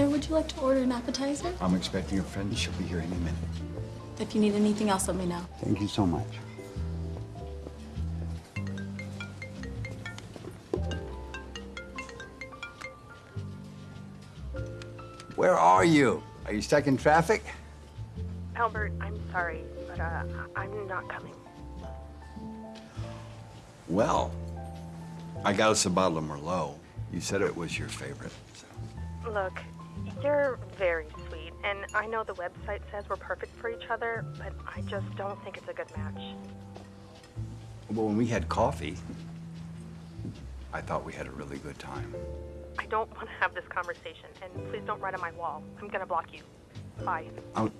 Sir, would you like to order an appetizer? I'm expecting a friend. She'll be here any minute. If you need anything else, let me know. Thank you so much. Where are you? Are you stuck in traffic? Albert, I'm sorry, but uh, I'm not coming. Well, I got us a bottle of Merlot. You said it was your favorite. so- Look, you're very sweet, and I know the website says we're perfect for each other, but I just don't think it's a good match. Well, when we had coffee, I thought we had a really good time. I don't want to have this conversation, and please don't write on my wall. I'm gonna block you. Bye. I'll...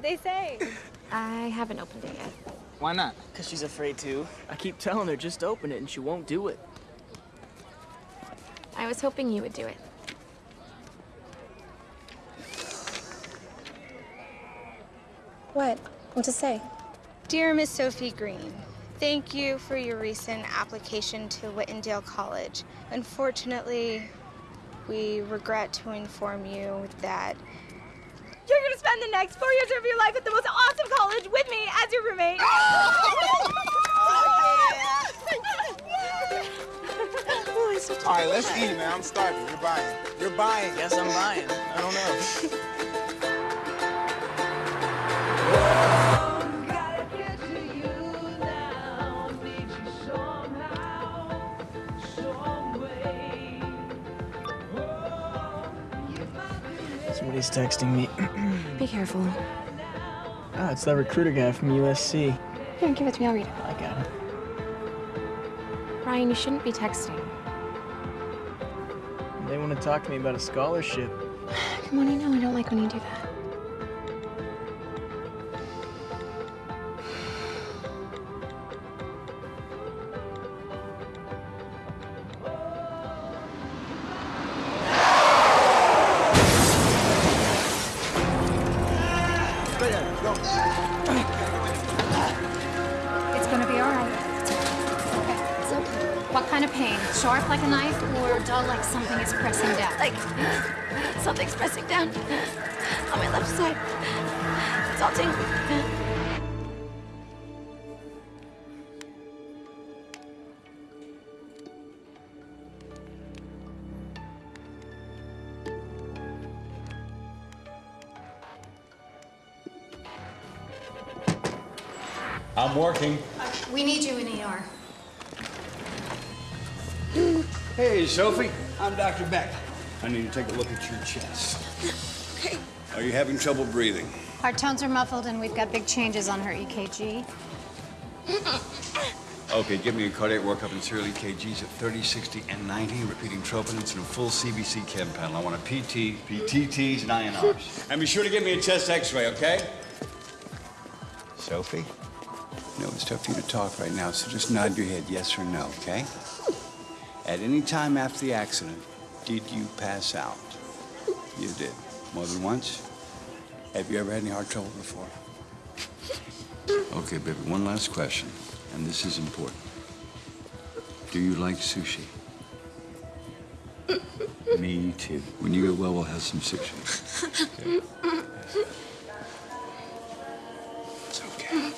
What did they say? I haven't opened it yet. Why not? Because she's afraid to. I keep telling her just open it and she won't do it. I was hoping you would do it. What? What to say? Dear Miss Sophie Green, thank you for your recent application to Whitendale College. Unfortunately, we regret to inform you that you're gonna spend the next four years of your life at the most awesome college with me as your roommate. All right, let's eat, man. I'm starving. You're buying. You're buying. Yes, I'm buying. I don't know. Somebody's texting me. Be careful. Ah, it's that recruiter guy from USC. Here, give it to me. I'll read it. I got it. Ryan, you shouldn't be texting. They want to talk to me about a scholarship. Come on, you know I don't like when you do that. Sophie. I'm Dr. Beck. I need to take a look at your chest. Okay. Are you having trouble breathing? Heart tones are muffled and we've got big changes on her EKG. Okay, give me a cardiac workup and serial EKGs at 30, 60, and 90, repeating troponins and a full CBC chem panel. I want a PT, PTTs, and INRs. And be sure to give me a chest x-ray, okay? Sophie? No, it's tough for you to talk right now, so just nod your head yes or no, okay? At any time after the accident, did you pass out? You did. More than once? Have you ever had any heart trouble before? Okay, baby, one last question, and this is important. Do you like sushi? Me too. When you get well, we'll have some sushi. Okay. It's okay.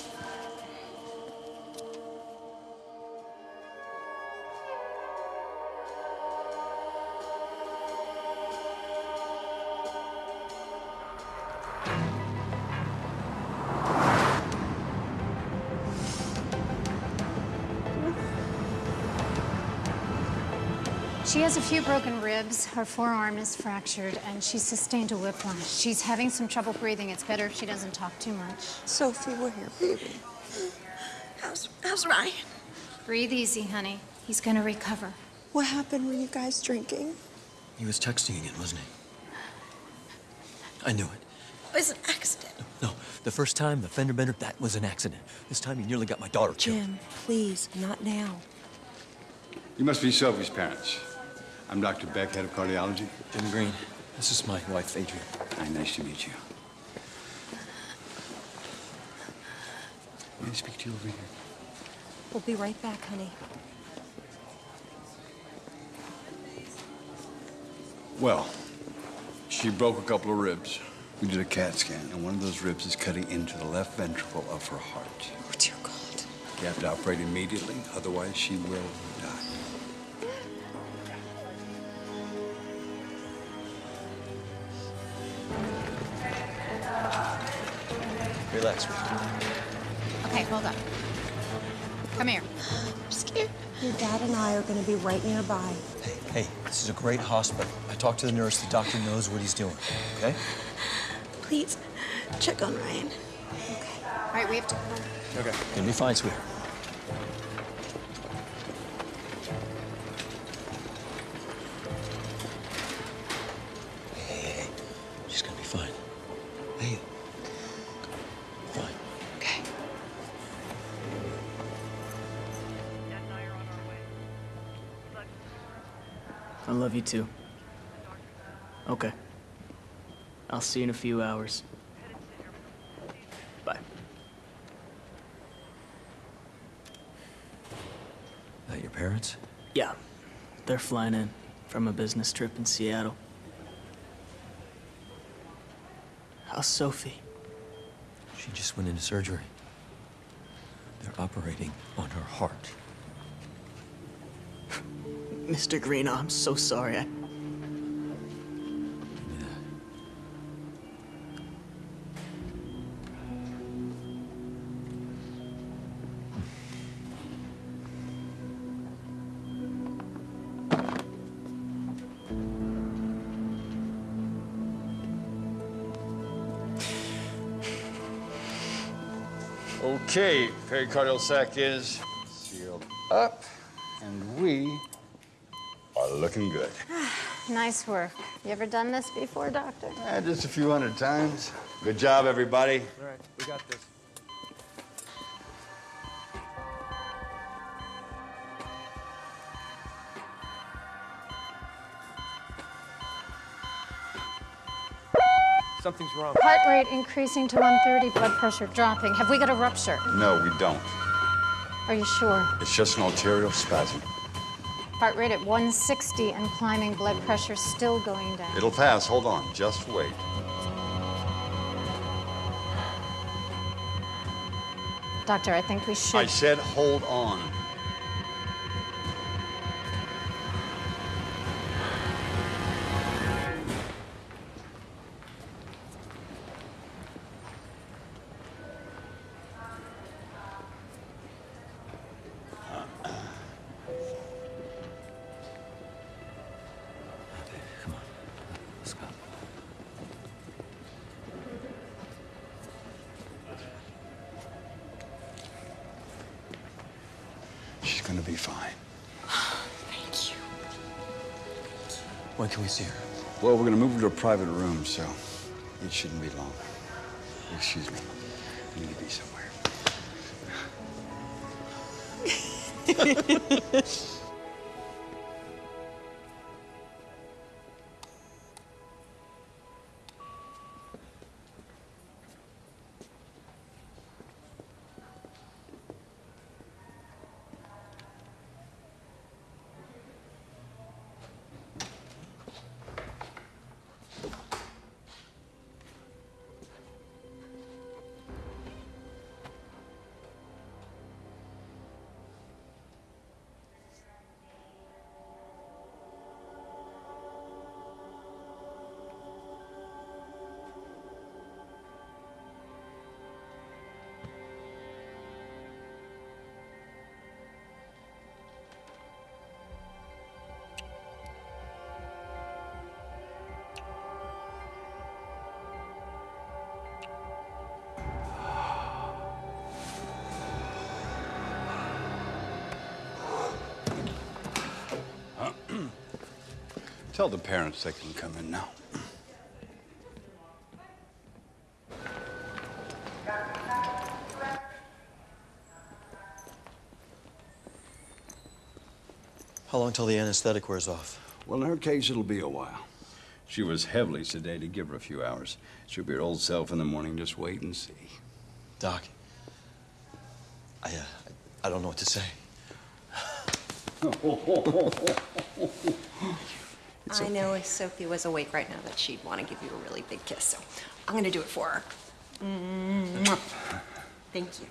She has a few broken ribs, her forearm is fractured, and she's sustained a whiplash. She's having some trouble breathing. It's better if she doesn't talk too much. Sophie, we're here, baby. How's, how's Ryan? Breathe easy, honey. He's gonna recover. What happened? Were you guys drinking? He was texting again, wasn't he? I knew it. It was an accident. No, the first time, the fender bender, that was an accident. This time, he nearly got my daughter killed. Jim, please, not now. You must be Sophie's parents. I'm Dr. Beck, head of cardiology. Jim Green, this is my wife, Adrian. Hi, nice to meet you. May I speak to you over here? We'll be right back, honey. Well, she broke a couple of ribs. We did a CAT scan, and one of those ribs is cutting into the left ventricle of her heart. Oh, dear God. You have to operate immediately, otherwise she will Relax, Rick. Okay, hold up. Come here. I'm scared. Your dad and I are going to be right nearby. Hey, hey, this is a great hospital. I talked to the nurse. The doctor knows what he's doing, okay? Please, check on Ryan. Okay. All right, we have to go. Okay. Gonna be fine, sweetheart. Too. Okay. I'll see you in a few hours. Bye. That your parents? Yeah, they're flying in from a business trip in Seattle. How's Sophie? She just went into surgery. They're operating on her heart. Mr. Green, I'm so sorry. I... Okay, pericardial sac is sealed up, and we looking good. Nice work. You ever done this before, Doctor? Eh, just a few hundred times. Good job, everybody. All right, we got this. Something's wrong. Heart rate increasing to 130, blood pressure dropping. Have we got a rupture? No, we don't. Are you sure? It's just an arterial spasm. Heart rate at 160 and climbing, blood pressure still going down. It'll pass. Hold on. Just wait. Doctor, I think we should. I said hold on. Private room, so it shouldn't be long. Excuse me. I need to be somewhere. Tell the parents they can come in now. How long till the anesthetic wears off? Well, in her case, it'll be a while. She was heavily sedated. Give her a few hours. She'll be her old self in the morning. Just wait and see. Doc, I, uh, I don't know what to say. I know if Sophie was awake right now that she'd want to give you a really big kiss, so I'm going to do it for her. Mwah. Thank you.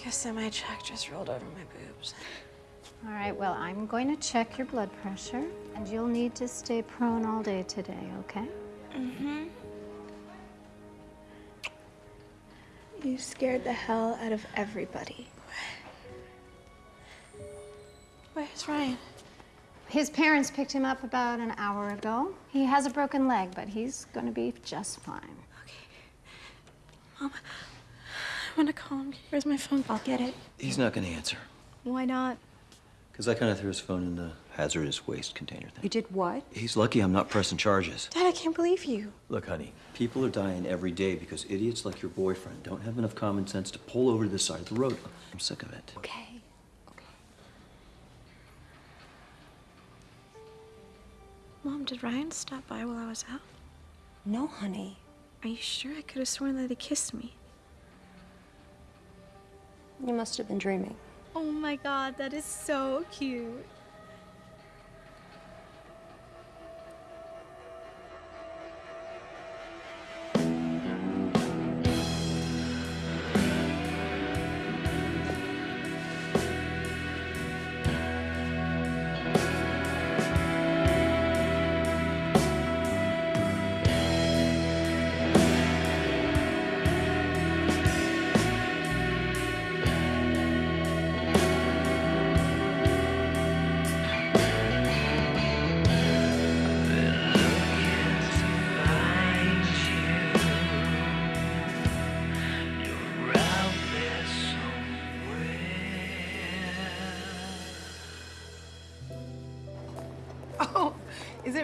Like a semi truck just rolled over my boobs. All right, well, I'm going to check your blood pressure, and you'll need to stay prone all day today, okay? Mm-hmm. You scared the hell out of everybody. Where's Ryan? His parents picked him up about an hour ago. He has a broken leg, but he's going to be just fine. Okay. Mom, I want to call him. Where's my phone? I'll get it. He's not gonna answer. Why not? Because I kind of threw his phone in the hazardous waste container thing. You did what? He's lucky I'm not pressing charges. Dad, I can't believe you. Look, honey, people are dying every day because idiots like your boyfriend don't have enough common sense to pull over to the side of the road. I'm sick of it. Okay. Okay. Mom, did Ryan stop by while I was out? No, honey. Are you sure? I could have sworn that he kissed me. You must have been dreaming. Oh my god, that is so cute.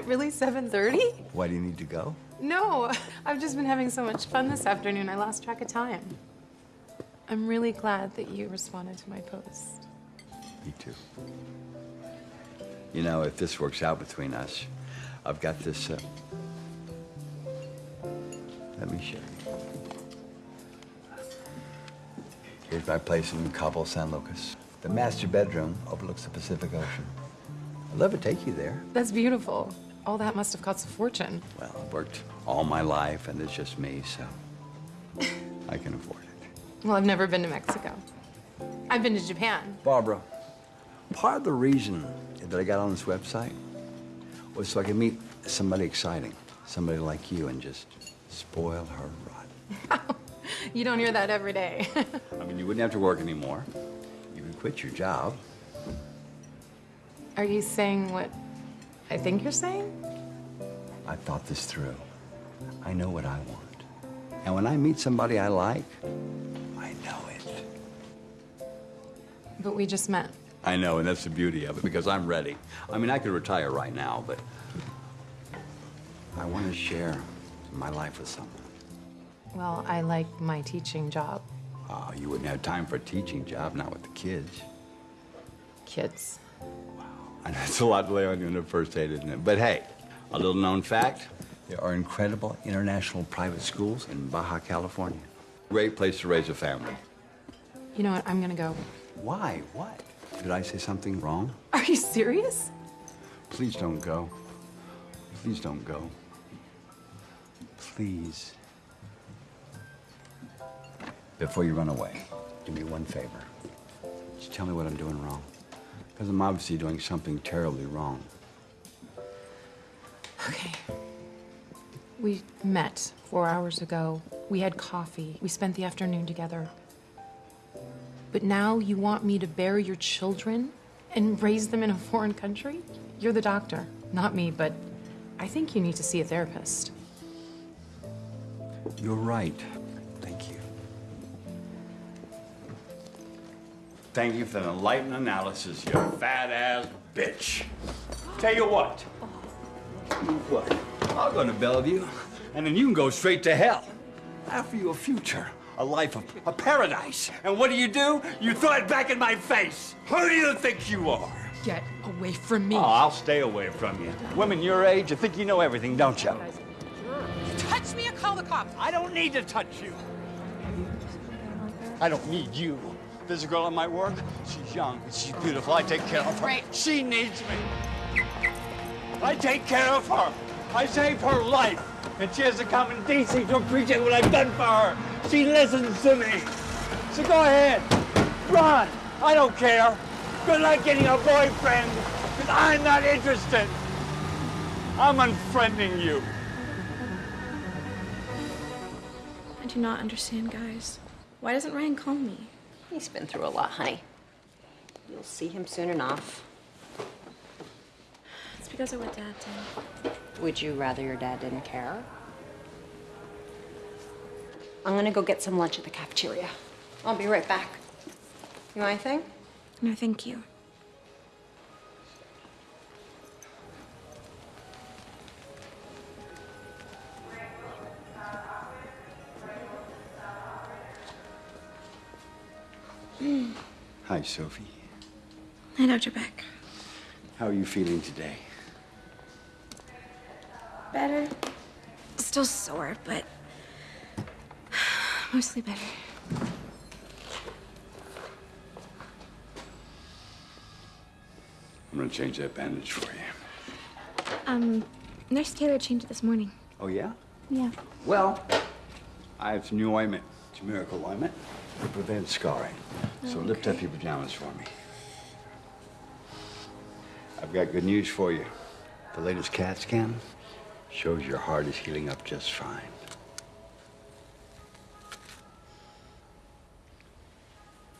It really 7:30? Why do you need to go? No, I've just been having so much fun this afternoon. I lost track of time. I'm really glad that you responded to my post. Me too. You know, if this works out between us, I've got this. Uh... Let me show you. Here's my place in Cabo San Lucas. The master bedroom overlooks the Pacific Ocean. I'd love to take you there. That's beautiful. All that must have cost a fortune. Well, I've worked all my life, and it's just me, so I can afford it. Well, I've never been to Mexico. I've been to Japan. Barbara, part of the reason that I got on this website was so I could meet somebody exciting, somebody like you, and just spoil her rotten. You don't hear that every day. I mean, you wouldn't have to work anymore. You could quit your job. Are you saying what I think you're saying? I've thought this through. I know what I want. And when I meet somebody I like, I know it. But we just met. I know, and that's the beauty of it, because I'm ready. I mean, I could retire right now, but I want to share my life with someone. Well, I like my teaching job. Oh, you wouldn't have time for a teaching job, not with the kids. Kids. I know it's a lot to lay on you in the first date, isn't it? But hey, a little known fact there are incredible international private schools in Baja California. Great place to raise a family. You know what? I'm gonna go. Why? What? Did I say something wrong? Are you serious? Please don't go. Please don't go. Please. Before you run away, do me one favor. Just tell me what I'm doing wrong. Because I'm obviously doing something terribly wrong. Okay. We met four hours ago. We had coffee. We spent the afternoon together. But now you want me to bury your children and raise them in a foreign country? You're the doctor, not me, but I think you need to see a therapist. You're right. Thank you for the enlightened analysis, you fat ass bitch. Tell you what. What? I'll go to Bellevue, and then you can go straight to hell. I offer you a future, a life of a paradise. And what do you do? You throw it back in my face. Who do you think you are? Get away from me. Oh, I'll stay away from you. Women your age, you think you know everything, don't you? Touch me or call the cops. I don't need to touch you. I don't need you. There's a girl in my work. She's young. She's beautiful. I take care of her. Right. She needs me. I take care of her. I save her life. And she has to come in DC to appreciate what I've done for her. She listens to me. So go ahead. Run. I don't care. Good luck getting a boyfriend. Because I'm not interested. I'm unfriending you. I do not understand, guys. Why doesn't Ryan call me? He's been through a lot, honey. You'll see him soon enough. It's because of what Dad did. Would you rather your dad didn't care? I'm gonna go get some lunch at the cafeteria. I'll be right back. You want anything? No, thank you. Hi, Sophie. Hi, Dr. Beck. How are you feeling today? Better. Still sore, but mostly better. I'm gonna change that bandage for you. Um, Nurse Taylor changed it this morning. Oh, yeah? Yeah. Well, I have some new ointment. It's a miracle ointment to prevent scarring. So lift up your pajamas for me. I've got good news for you. The latest CAT scan shows your heart is healing up just fine.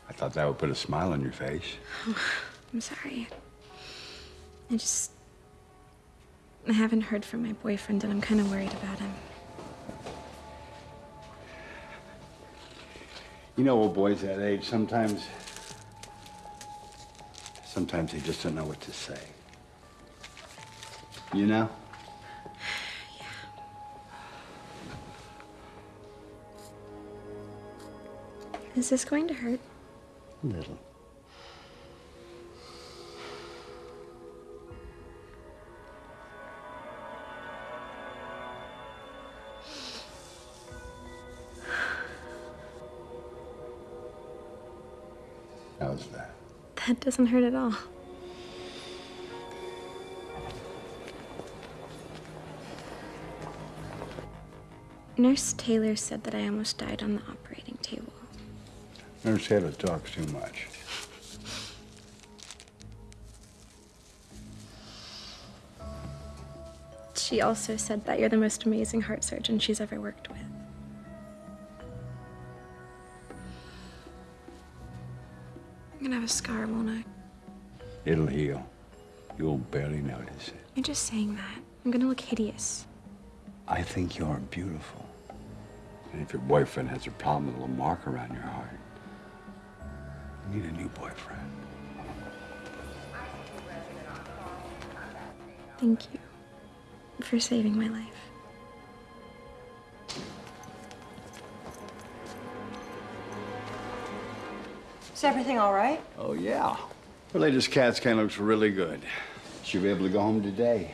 I thought that would put a smile on your face. I'm sorry. I just. I haven't heard from my boyfriend, and I'm kind of worried about him. You know, old boys that age, sometimes. Sometimes they just don't know what to say. You know? Yeah. Is this going to hurt? A little. That doesn't hurt at all. Nurse Taylor said that I almost died on the operating table. Nurse Taylor talks too much. She also said that you're the most amazing heart surgeon she's ever worked with. A scar, won't I? It'll heal. You'll barely notice it. You're just saying that. I'm gonna look hideous. I think you're beautiful. And if your boyfriend has a problem with a little mark around your heart, you need a new boyfriend. Thank you for saving my life. Is everything all right? Oh, yeah. The latest CAT scan looks really good. She'll be able to go home today.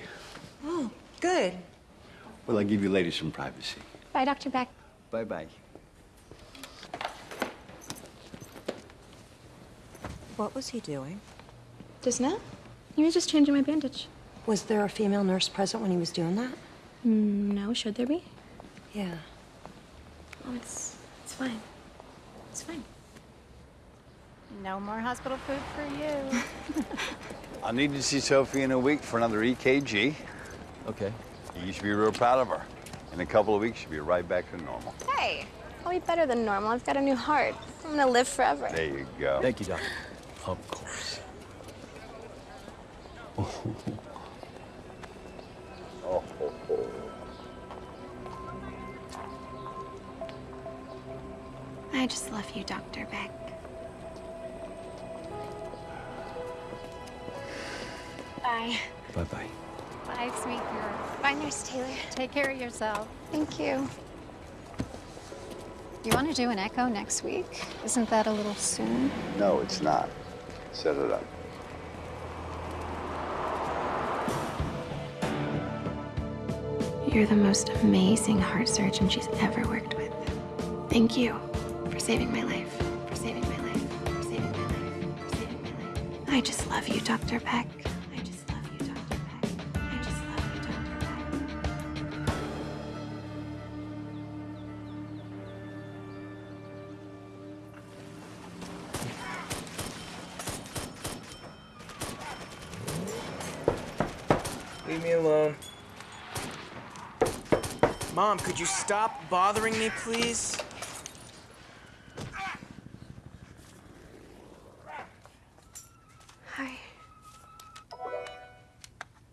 Oh, good. Well, I'll give you ladies some privacy. Bye, Dr. Beck. Bye-bye. What was he doing? Just now? He was just changing my bandage. Was there a female nurse present when he was doing that? Mm, no, should there be? Yeah. Oh, it's it's fine. It's fine. No more hospital food for you. I'll need to see Sophie in a week for another EKG. Okay. You should be real proud of her. In a couple of weeks, she'll be right back to normal. Hey, I'll be better than normal. I've got a new heart. I'm gonna live forever. There you go. Thank you, doctor. Of course. Oh. I just love you, Dr. Beck. Bye. Bye-bye. Bye, sweet. Bye, Nurse Taylor. Take care of yourself. Thank you. You want to do an echo next week? Isn't that a little soon? No, it's not. Set it up. You're the most amazing heart surgeon she's ever worked with. Thank you for saving my life. For saving my life. For saving my life. For saving my life. I just love you, Dr. Beck. Mom, could you stop bothering me, please? Hi.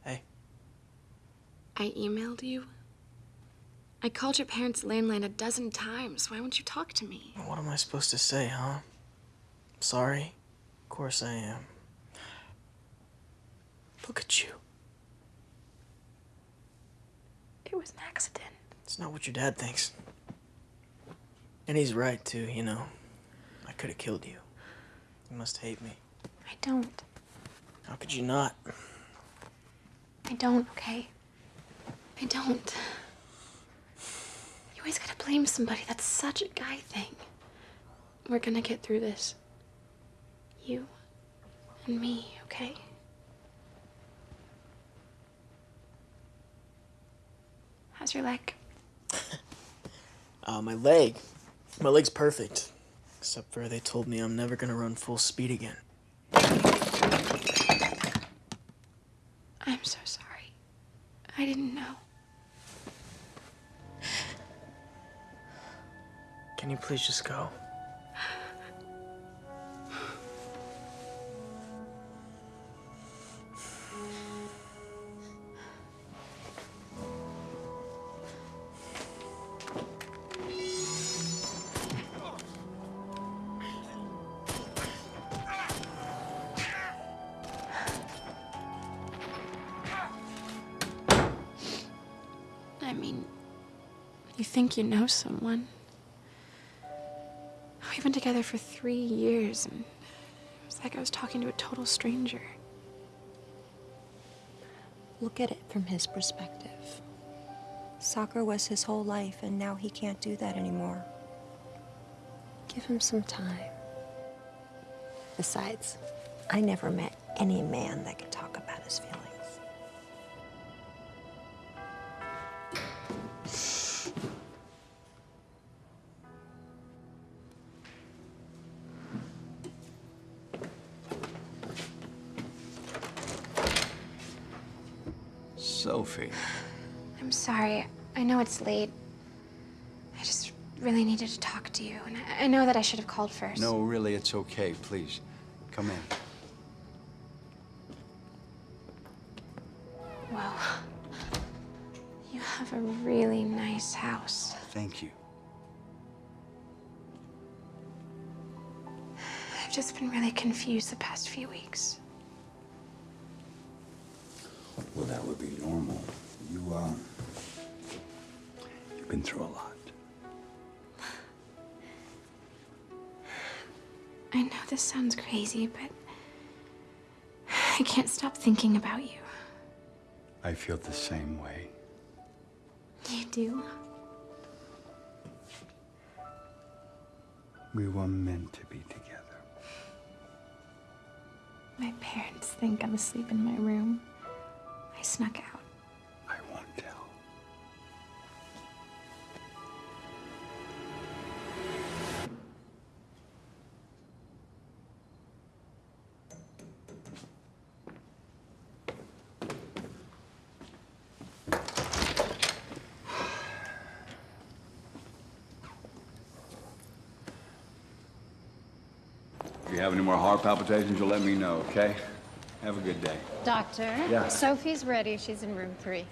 Hey. I emailed you. I called your parents' landline a dozen times. Why won't you talk to me? What am I supposed to say, huh? Sorry? Of course I am. Look at you. It was an accident. It's not what your dad thinks. And he's right, too, you know. I could have killed you. You must hate me. I don't. How could you not? I don't, okay? I don't. You always gotta blame somebody. That's such a guy thing. We're gonna get through this. You and me, okay? How's your leg? Uh, my leg. My leg's perfect. Except for they told me I'm never gonna run full speed again. I'm so sorry. I didn't know. Can you please just go? You think you know someone. Oh, we've been together for three years, and it was like I was talking to a total stranger. Look at it from his perspective. Soccer was his whole life, and now he can't do that anymore. Give him some time. Besides, I never met any man that could talk about his feelings. It's late. I just really needed to talk to you, and I, I know that I should have called first. No, really, it's okay. Please, come in. Well, you have a really nice house. Thank you. I've just been really confused the past few weeks. Been through a lot. I know this sounds crazy, but I can't stop thinking about you. I feel the same way. You do? We were meant to be together. My parents think I'm asleep in my room. I snuck out. Have any more heart palpitations, you'll let me know, okay? Have a good day. Doctor, Yeah. Sophie's ready. She's in room three.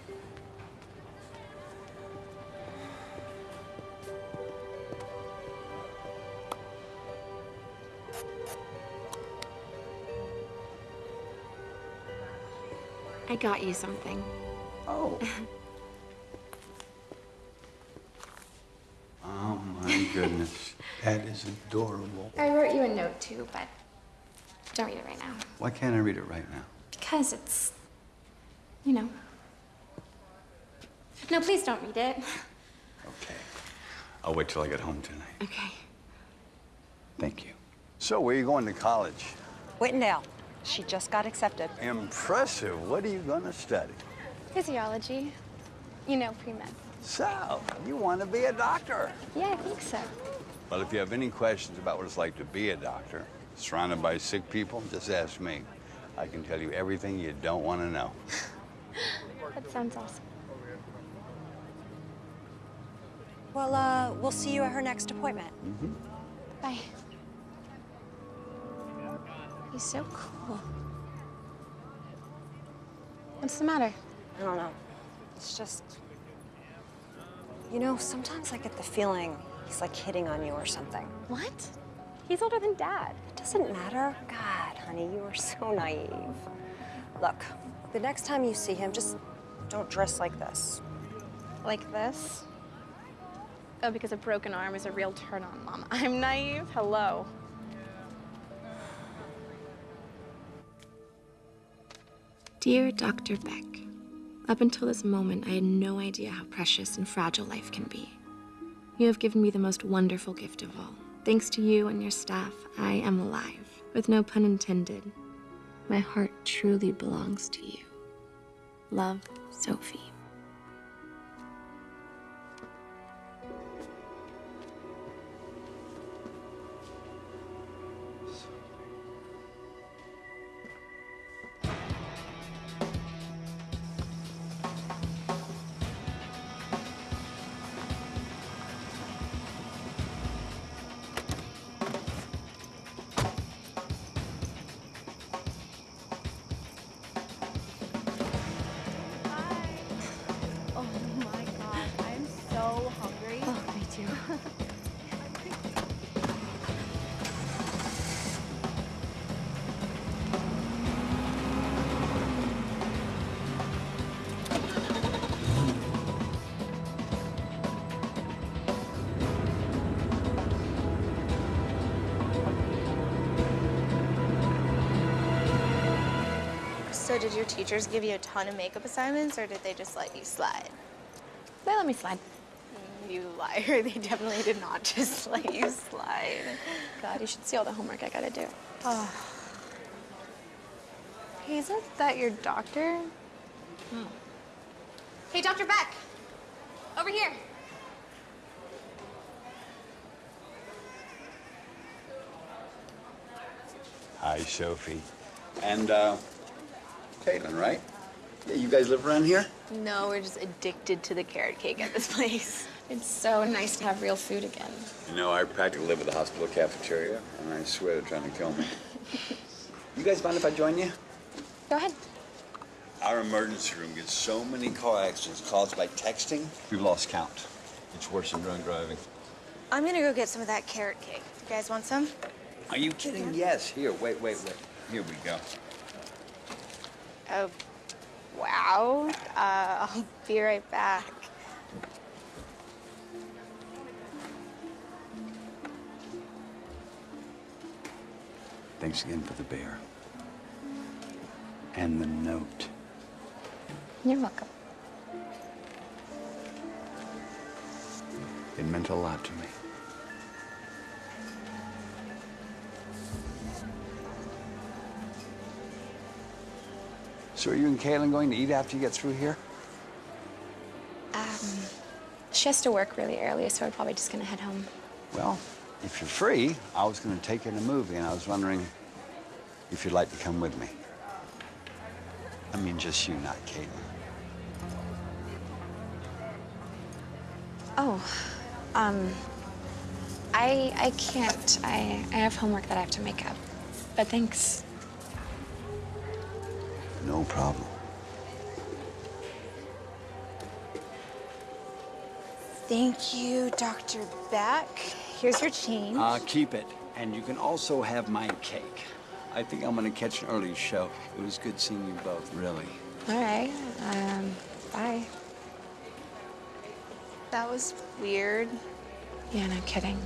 I got you something. Oh. Oh my goodness. That is adorable. I wrote you a note too, but don't read it right now. Why can't I read it right now? Because it's, you know. No, please don't read it. Okay. I'll wait till I get home tonight. Okay. Thank you. So, where are you going to college? Whitendale. She just got accepted. Impressive. What are you going to study? Physiology. You know, pre-med. So, you want to be a doctor? Yeah, I think so. Well, if you have any questions about what it's like to be a doctor, surrounded by sick people, just ask me. I can tell you everything you don't want to know. That sounds awesome. Well, uh, we'll see you at her next appointment. Mm -hmm. Bye. He's so cool. What's the matter? I don't know. It's just. You know, sometimes I get the feeling he's like hitting on you or something. What? He's older than Dad. It doesn't matter. God, honey, you are so naive. Look, the next time you see him, just don't dress like this. Like this? Oh, because a broken arm is a real turn on, Mom. I'm naive. Hello. Dear Dr. Beck, up until this moment, I had no idea how precious and fragile life can be. You have given me the most wonderful gift of all. Thanks to you and your staff, I am alive. With no pun intended, my heart truly belongs to you. Love, Sophie. Teachers give you a ton of makeup assignments, or did they just let you slide? They let me slide. You liar. They definitely did not just let you slide. God, you should see all the homework I gotta do. Oh. Hey, isn't that your doctor? Hey, Dr. Beck! Over here. Hi, Sophie. And, uh, Caitlin, right? Yeah, you guys live around here? No, we're just addicted to the carrot cake at this place. It's so nice to have real food again. You know, I practically live at the hospital cafeteria, and I swear they're trying to kill me. you guys mind if I join you? Go ahead. Our emergency room gets so many car accidents caused by texting, we've lost count. It's worse than drunk driving. I'm gonna go get some of that carrot cake. You guys want some? Are you kidding? Yes. Here, wait, wait, wait. Here we go. Oh, wow. Uh, I'll be right back. Thanks again for the bear. And the note. You're welcome. It meant a lot to me. So are you and Kaylin going to eat after you get through here? Um, she has to work really early, so we're probably just gonna head home. Well, if you're free, I was going to take you in a movie, and I was wondering if you'd like to come with me. I mean, just you, not Caitlin. Oh, um, I I can't. I I have homework that I have to make up. But thanks. No problem. Thank you, Dr. Beck. Here's your change. Uh, keep it. And you can also have my cake. I think I'm going to catch an early show. It was good seeing you both, really. All right. Um, bye. That was weird. Yeah, no kidding.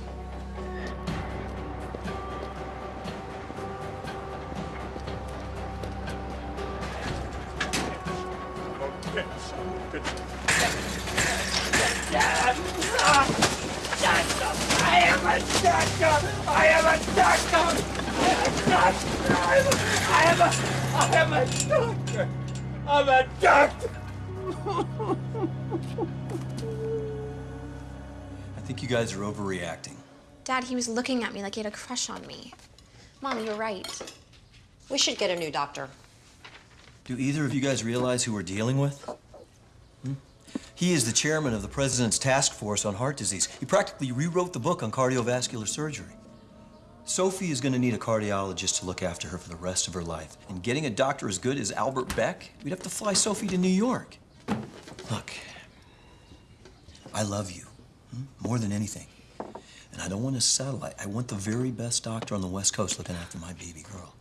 I am a doctor! I am a doctor! I am a I am a doctor! I'm a doctor! I think you guys are overreacting. Dad, he was looking at me like he had a crush on me. Mom, you're right. We should get a new doctor. Do either of you guys realize who we're dealing with? He is the chairman of the president's task force on heart disease. He practically rewrote the book on cardiovascular surgery. Sophie is going to need a cardiologist to look after her for the rest of her life. And getting a doctor as good as Albert Beck, we'd have to fly Sophie to New York. Look, I love you hmm? more than anything. And I don't want a satellite. I want the very best doctor on the West Coast looking after my baby girl.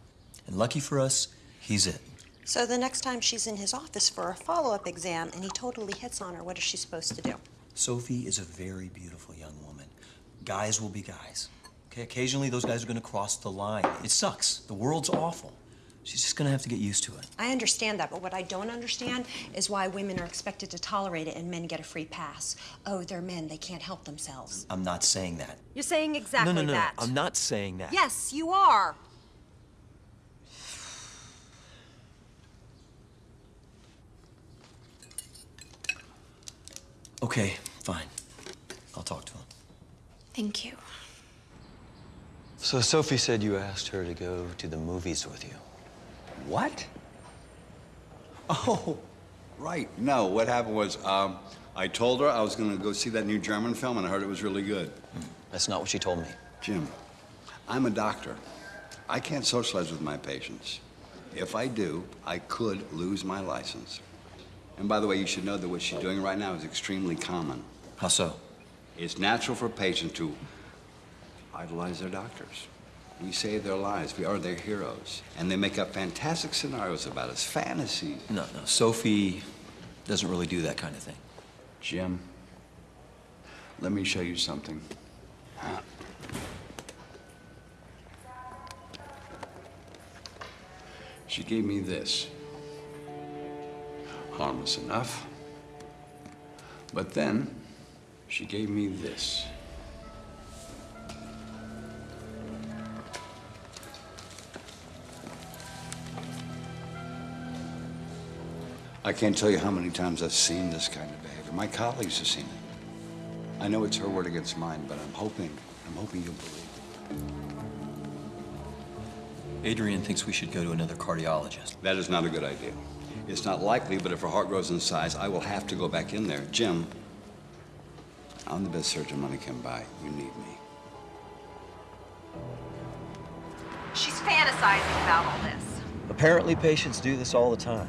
And lucky for us, he's it. So the next time she's in his office for a follow-up exam and he totally hits on her, what is she supposed to do? Sophie is a very beautiful young woman. Guys will be guys. Okay, occasionally those guys are gonna cross the line. It sucks. The world's awful. She's just gonna have to get used to it. I understand that, but what I don't understand is why women are expected to tolerate it and men get a free pass. Oh, they're men, they can't help themselves. I'm not saying that. You're saying exactly that. no, no, no, that. I'm not saying that. Yes, you are. Okay, fine. I'll talk to him. Thank you. So Sophie said you asked her to go to the movies with you. What? Oh, right. No, what happened was um, I told her I was going to go see that new German film, and I heard it was really good. That's not what she told me. Jim, I'm a doctor. I can't socialize with my patients. If I do, I could lose my license. And by the way, you should know that what she's doing right now is extremely common. How so? It's natural for patients to idolize their doctors. We save their lives. We are their heroes. And they make up fantastic scenarios about us, fantasies. No, no. Sophie doesn't really do that kind of thing. Jim, let me show you something. She gave me this. Harmless enough. But then, she gave me this. I can't tell you how many times I've seen this kind of behavior. My colleagues have seen it. I know it's her word against mine, but I'm hoping, I'm hoping you'll believe it. Adrian thinks we should go to another cardiologist. That is not a good idea. It's not likely, but if her heart grows in size, I will have to go back in there. Jim, I'm the best surgeon money can buy. You need me. She's fantasizing about all this. Apparently patients do this all the time.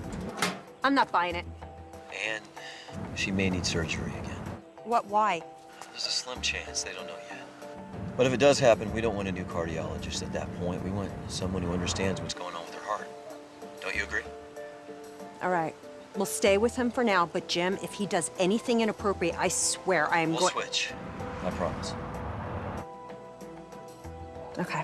I'm not buying it. And she may need surgery again. What, why? There's a slim chance, they don't know yet. But if it does happen, we don't want a new cardiologist at that point. We want someone who understands what's going on with her heart. Don't you agree? All right. We'll stay with him for now, but Jim, if he does anything inappropriate, I swear I am We'll going- switch. I promise. Okay.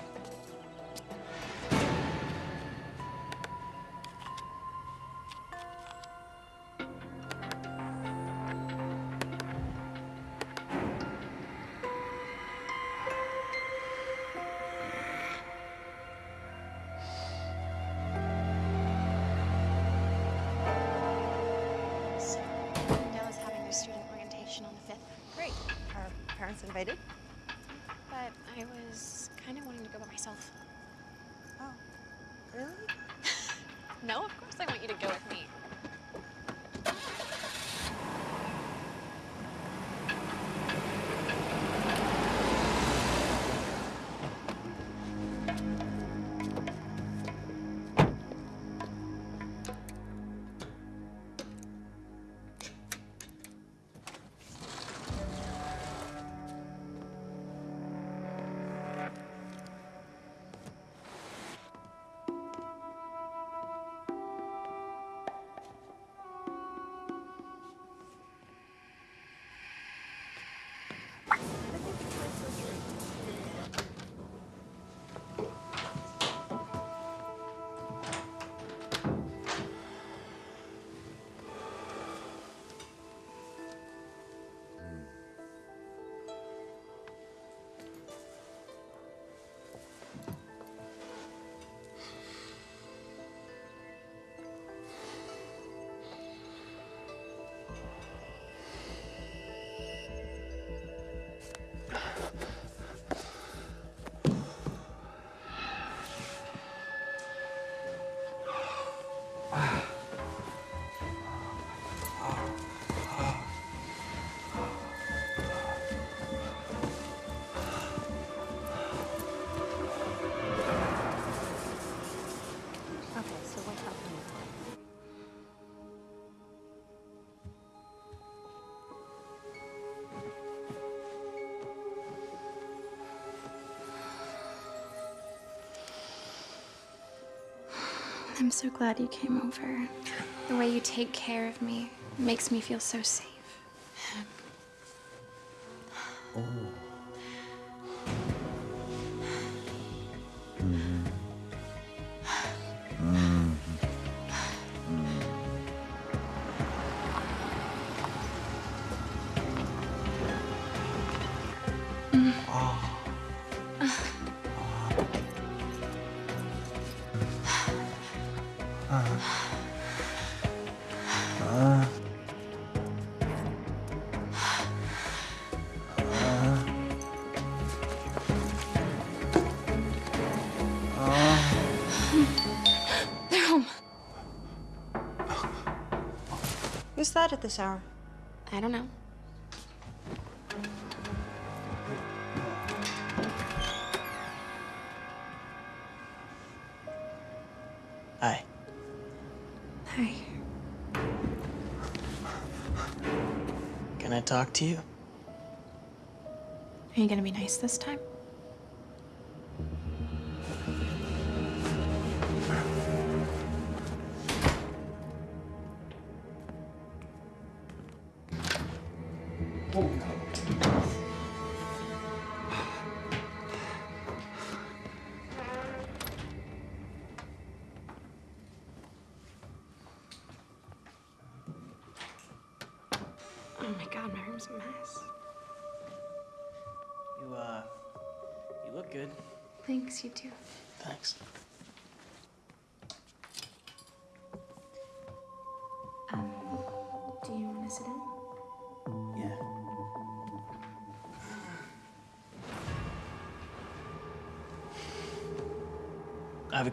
I'm so glad you came over. The way you take care of me makes me feel so safe. They're Who's at this hour? I don't know. Hi. Hi. Can I talk to you? Are you gonna be nice this time?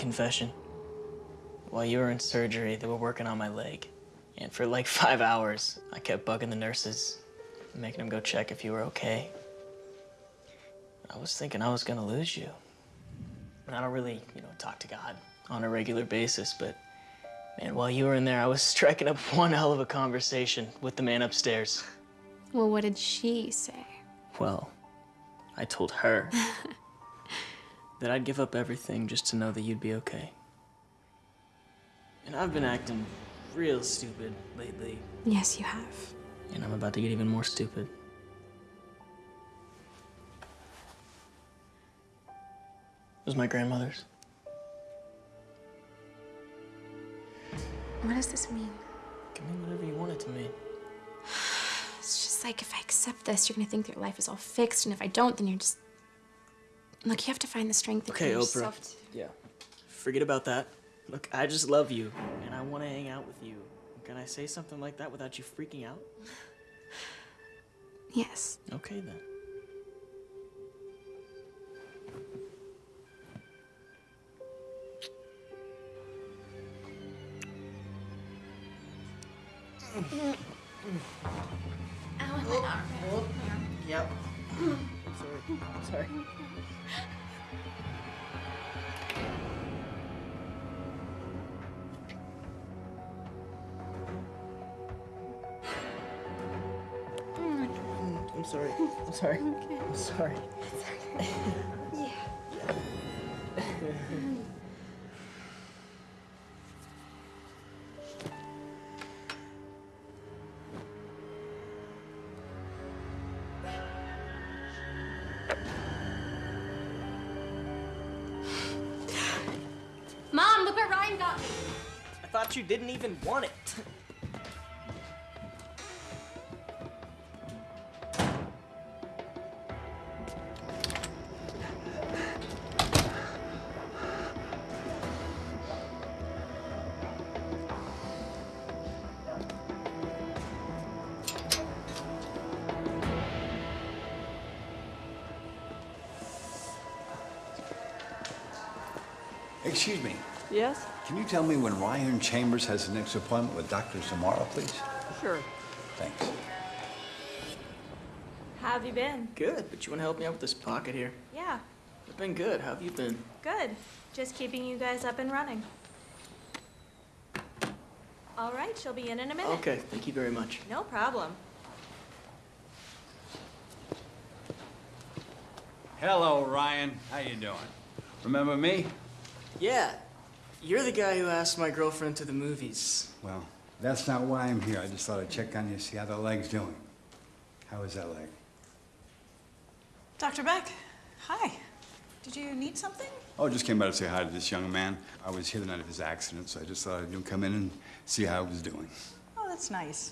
Confession. While you were in surgery, they were working on my leg. And for like five hours, I kept bugging the nurses, making them go check if you were okay. I was thinking I was gonna lose you. And I don't really, you know, talk to God on a regular basis, but man, while you were in there, I was striking up one hell of a conversation with the man upstairs. Well, what did she say? Well, I told her that I'd give up everything just to know that you'd be okay. And I've been acting real stupid lately, Yes, you have. and I'm about to get even more stupid. It was my grandmother's. What does this mean? Give me whatever you want it to mean. It's just like if I accept this, you're gonna think your life is all fixed, and if I don't, then you're just. Look, you have to find the strength okay, in yourself. Okay, Oprah. Yeah. Forget about that. Look, I just love you, and I want to hang out with you. Can I say something like that without you freaking out? yes. Okay, then. Mm. Mm. My arm. Oh, oh, yep. Sorry. Sorry. Mm. Mm, I'm sorry. I'm sorry. I'm sorry. Didn't even want it. Tell me when Ryan Chambers has the next appointment with Dr. Samara, please? Sure. Thanks. How have you been? Good, but you want to help me out with this pocket here? Yeah, I've been good. How have you been? good. Just keeping you guys up and running. All right, she'll be in in a minute. Okay, thank you very much. No problem. Hello, Ryan. How you doing? Remember me? Yeah, you're the guy who asked my girlfriend to the movies. Well, that's not why I'm here. I just thought I'd check on you, see how the leg's doing. How is that leg? Dr. Beck, hi. Did you need something? Oh, just came by to say hi to this young man. I was here the night of his accident, so I just thought I'd come in and see how he was doing. Oh, that's nice.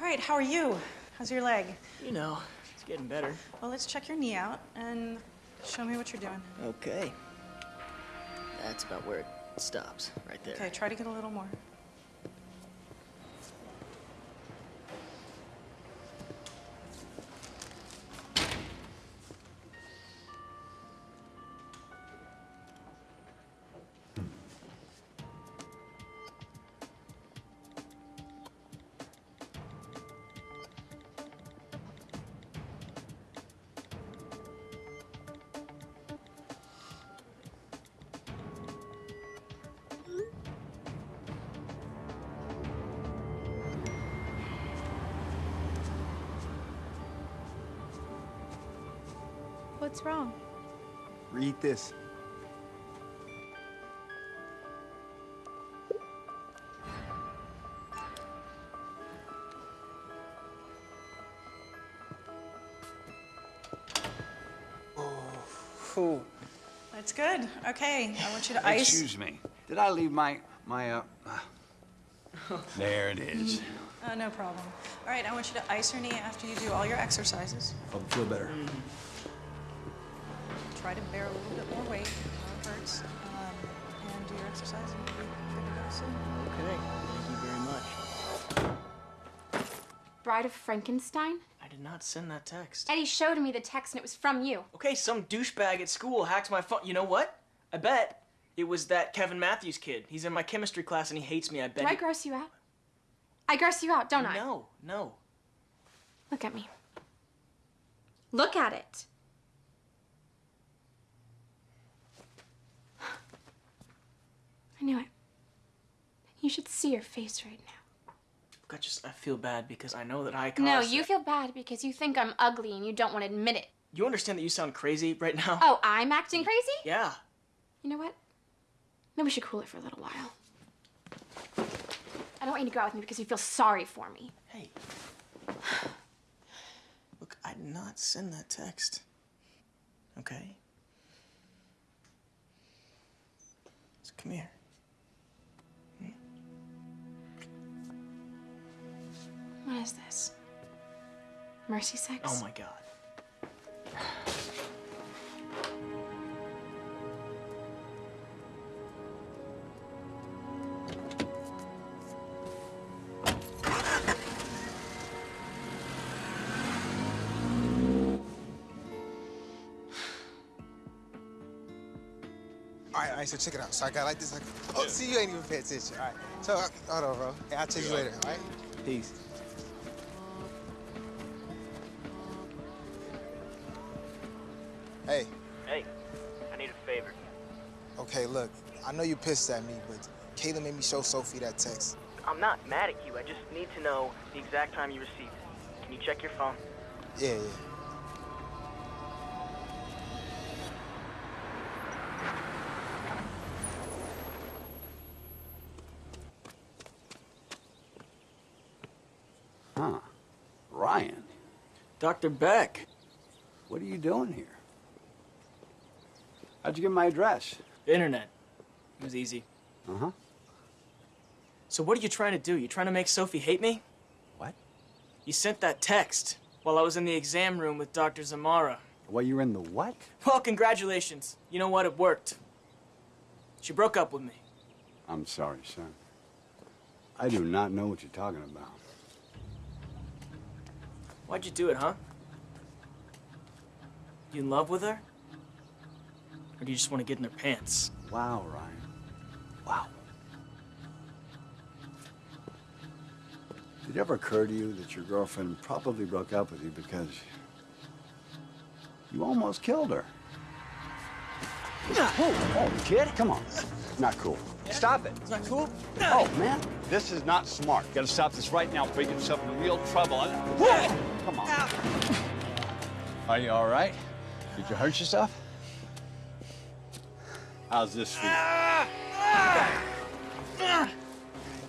All right, how are you? How's your leg? You know, it's getting better. Well, let's check your knee out and show me what you're doing. Okay. That's about where it stops, right there. Okay, try to get a little more. This. Ooh. That's good. Okay, I want you to ice. Excuse me. Did I leave my, my, uh... There it is. Uh, no problem. All right, I want you to ice your knee after you do all your exercises. I'll feel better. Try to bear a little bit more weight. No, it hurts. Um, and do your exercise, and you'll be good to go soon. Okay, thank you very much. Bride of Frankenstein? I did not send that text. Eddie showed me the text and it was from you. Okay, some douchebag at school hacked my phone. You know what? I bet it was that Kevin Matthews kid. He's in my chemistry class and he hates me. I bet. Do I gross you out? I gross you out, don't I? No, no. Look at me. Look at it. I knew it. You should see your face right now. I just I feel bad because I know that I caused. No, you feel bad because you think I'm ugly and you don't want to admit it. You understand that you sound crazy right now? Oh, I'm acting crazy? Yeah. You know what? Maybe we should cool it for a little while. I don't want you to go out with me because you feel sorry for me. Hey. Look, I did not send that text. Okay? So come here. What is this? Mercy sex? Oh my god. All right, all right, so check it out. So I got like this. Like, oh, see, you ain't even pay attention. All right. So, uh, hold on, bro. Hey, I'll check you later, all right? Peace. I know you're pissed at me, but Kayla made me show Sophie that text. I'm not mad at you. I just need to know the exact time you received it. Can you check your phone? Yeah, yeah. Huh. Ryan. Dr. Beck. What are you doing here? How'd you get my address? Internet. It was easy. Uh-huh. So what are you trying to do? You trying to make Sophie hate me? What? You sent that text while I was in the exam room with Dr. Zamara. Well, you're in the what? Well, congratulations. You know what? It worked. She broke up with me. I'm sorry, son. I do not know what you're talking about. Why'd you do it, huh? You in love with her? Or do you just want to get in her pants? Wow, Ryan. Wow. Did it ever occur to you that your girlfriend probably broke up with you because you almost killed her? Oh, oh, kid, come on. Not cool. Stop it. It's not cool? Oh, man, this is not smart. You Gotta stop this right now before you get yourself in real trouble. Come on. Are you all right? Did you hurt yourself? How's this feel? Ah! Yeah,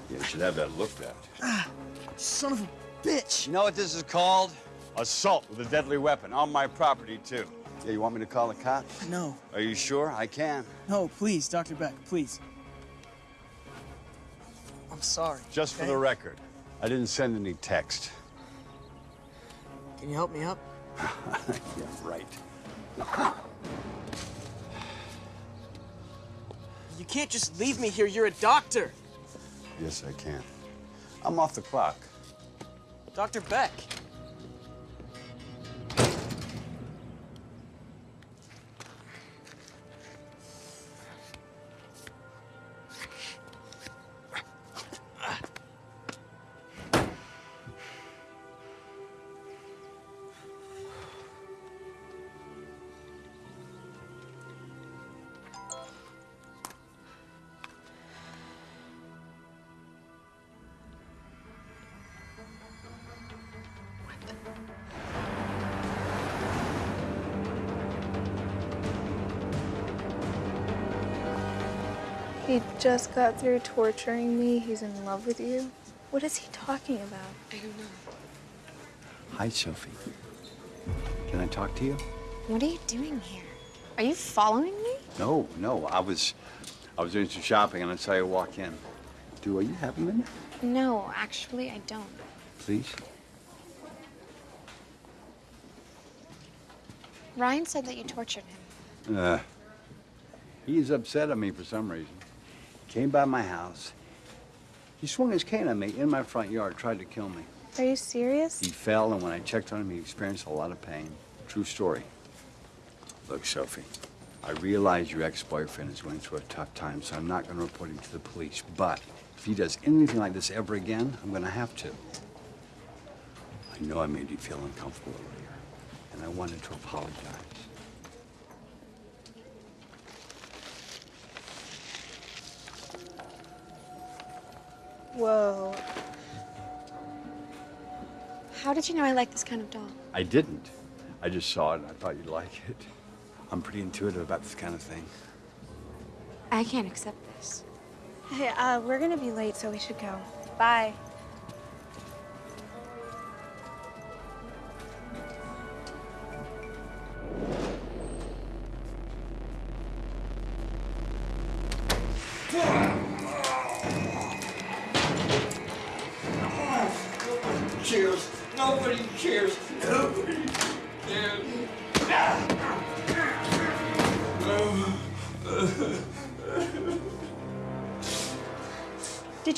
you should have that looked at. Son of a bitch. You know what this is called? Assault with a deadly weapon on my property, too. Yeah, you want me to call the cops? No. Are you sure? I can. No, please, Dr. Beck, please. I'm sorry. Just for the record, I didn't send any text. Can you help me up? yeah, right. You can't just leave me here. You're a doctor. Yes, I can. I'm off the clock. Dr. Beck. He just got through torturing me. He's in love with you. What is he talking about? I don't know. Hi, Sophie. Can I talk to you? What are you doing here? Are you following me? No, no. I was, I was doing some shopping, and I saw you walk in. Do you have a minute, No, actually, I don't. please? Ryan said that you tortured him. Uh, he's upset at me for some reason. Came by my house. He swung his cane at me in my front yard, tried to kill me. Are you serious? He fell, and when I checked on him, he experienced a lot of pain. True story. Look, Sophie, I realize your ex-boyfriend is going through a tough time, so I'm not going to report him to the police. But if he does anything like this ever again, I'm going to have to. I know I made you feel uncomfortable earlier, and I wanted to apologize. Whoa. How did you know I like this kind of doll? I didn't. I just saw it, and I thought you'd like it. I'm pretty intuitive about this kind of thing. I can't accept this. Hey, uh, we're gonna be late, so we should go. Bye.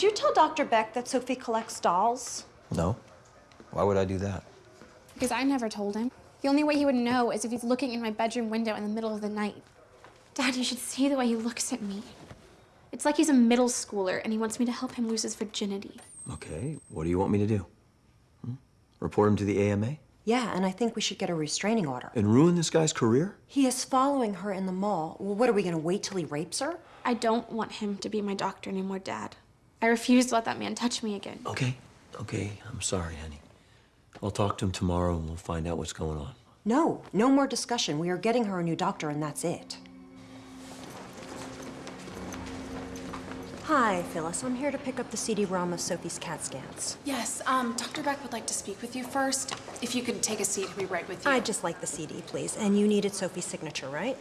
You tell Dr. Beck that Sophie collects dolls? No. Why would I do that? Because I never told him. The only way he would know is if he's looking in my bedroom window in the middle of the night. Dad, you should see the way he looks at me. It's like he's a middle schooler and he wants me to help him lose his virginity. Okay, what do you want me to do? Hmm? Report him to the AMA? Yeah, and I think we should get a restraining order. And ruin this guy's career? He is following her in the mall. Well, what are we gonna wait till he rapes her? I don't want him to be my doctor anymore, Dad. I refuse to let that man touch me again. Okay, okay, I'm sorry, honey. I'll talk to him tomorrow and we'll find out what's going on. No, no more discussion. We are getting her a new doctor, and that's it. Hi, Phyllis. I'm here to pick up the CD-ROM of Sophie's CAT scans. Yes, um, Dr. Beck would like to speak with you first. If you could take a seat, he'll be right with you. I'd just like the CD, please. And you needed Sophie's signature, right?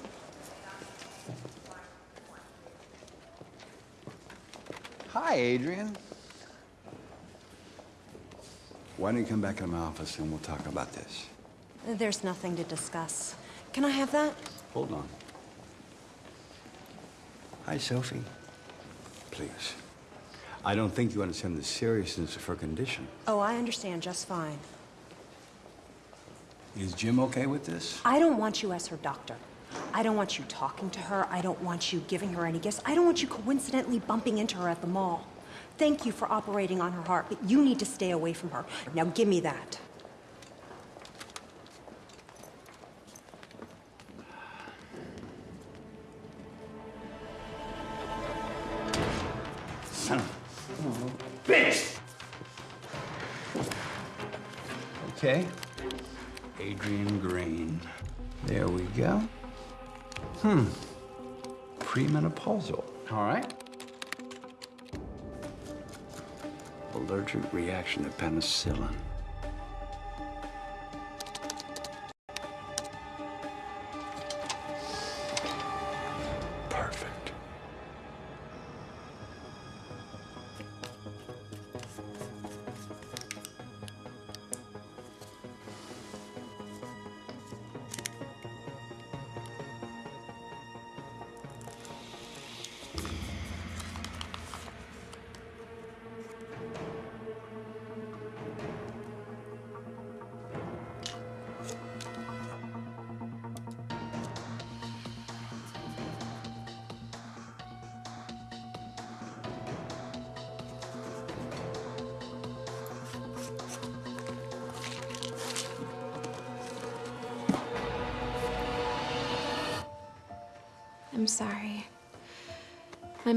Hi, Adrian. Why don't you come back in my office and we'll talk about this? There's nothing to discuss. Can I have that? Hold on. Hi, Sophie. Please. I don't think you understand the seriousness of her condition. Oh, I understand just fine. Is Jim okay with this? I don't want you as her doctor. I don't want you talking to her. I don't want you giving her any gifts. I don't want you coincidentally bumping into her at the mall. Thank you for operating on her heart, but you need to stay away from her. Now give me that. All right. Allergic reaction to penicillin.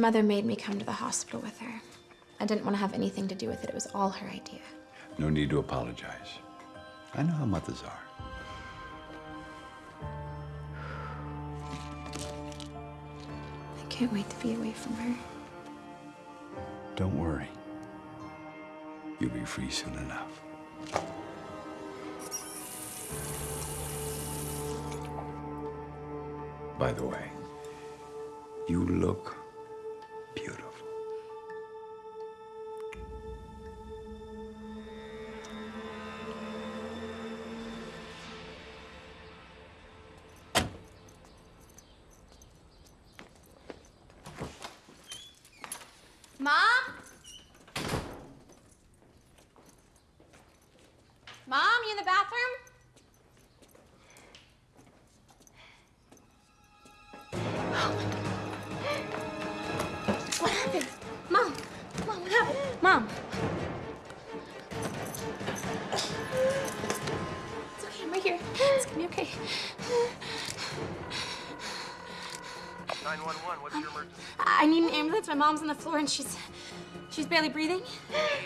Mother made me come to the hospital with her. I didn't want to have anything to do with it. It was all her idea. No need to apologize. I know how mothers are. I can't wait to be away from her. Don't worry. You'll be free soon enough. By the way, you look My mom's on the floor and she's she's barely breathing.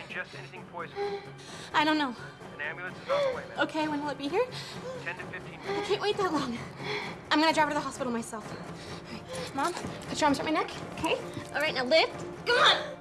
Just anything poison. I don't know. An ambulance is on the way. Okay, when will it be here? 10 to 15 I can't wait that long. I'm gonna drive her to the hospital myself. All right, Mom, put your arms around my neck. Okay. All right, now lift. Come on.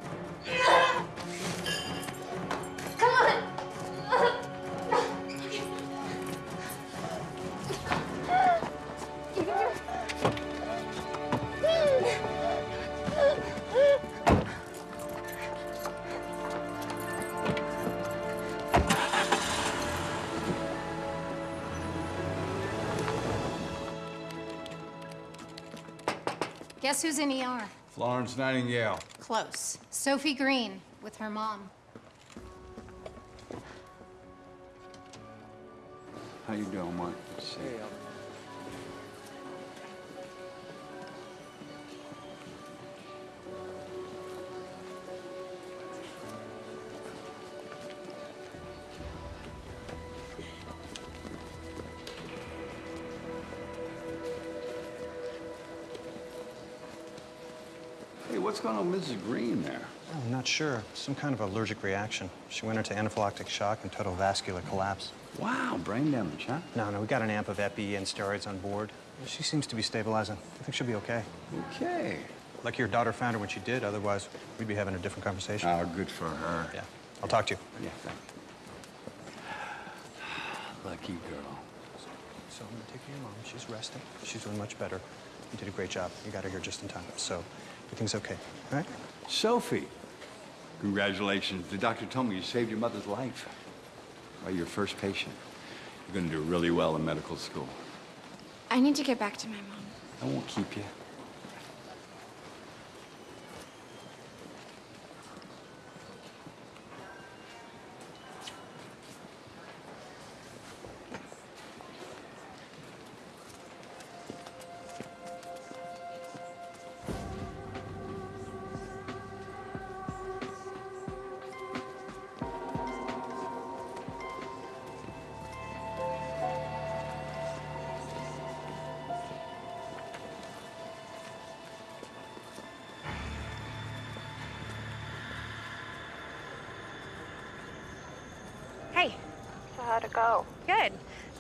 Florence Nightingale. Close. Sophie Green with her mom. How you doing, Mark? Going on with Mrs. Green there? I'm not sure. Some kind of allergic reaction. She went into anaphylactic shock and total vascular collapse. Wow, brain damage, huh? No, no, we got an amp of epi and steroids on board. She seems to be stabilizing. I think she'll be okay. Okay. Lucky your daughter found her when she did. Otherwise, we'd be having a different conversation. Oh, good for her. Yeah. I'll talk to you. Yeah, thank you. Lucky girl. So I'm gonna take care of your mom. She's resting. She's doing much better. You did a great job. You got her here just in time. So everything's okay. All right? Sophie, congratulations. The doctor told me you saved your mother's life. Well, your first patient. You're going to do really well in medical school. I need to get back to my mom. I won't keep you.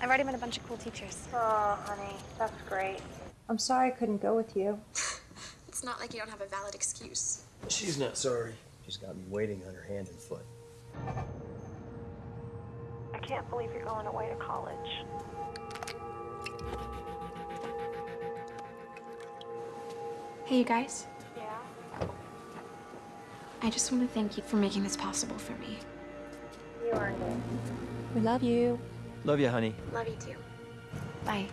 I've already met a bunch of cool teachers. Oh, honey, that's great. I'm sorry I couldn't go with you. It's not like you don't have a valid excuse. She's not sorry. She's got me waiting on her hand and foot. I can't believe you're going away to college. Hey, you guys. Yeah? I just want to thank you for making this possible for me. You earned it. We love you. Love you, honey. Love you too. Bye.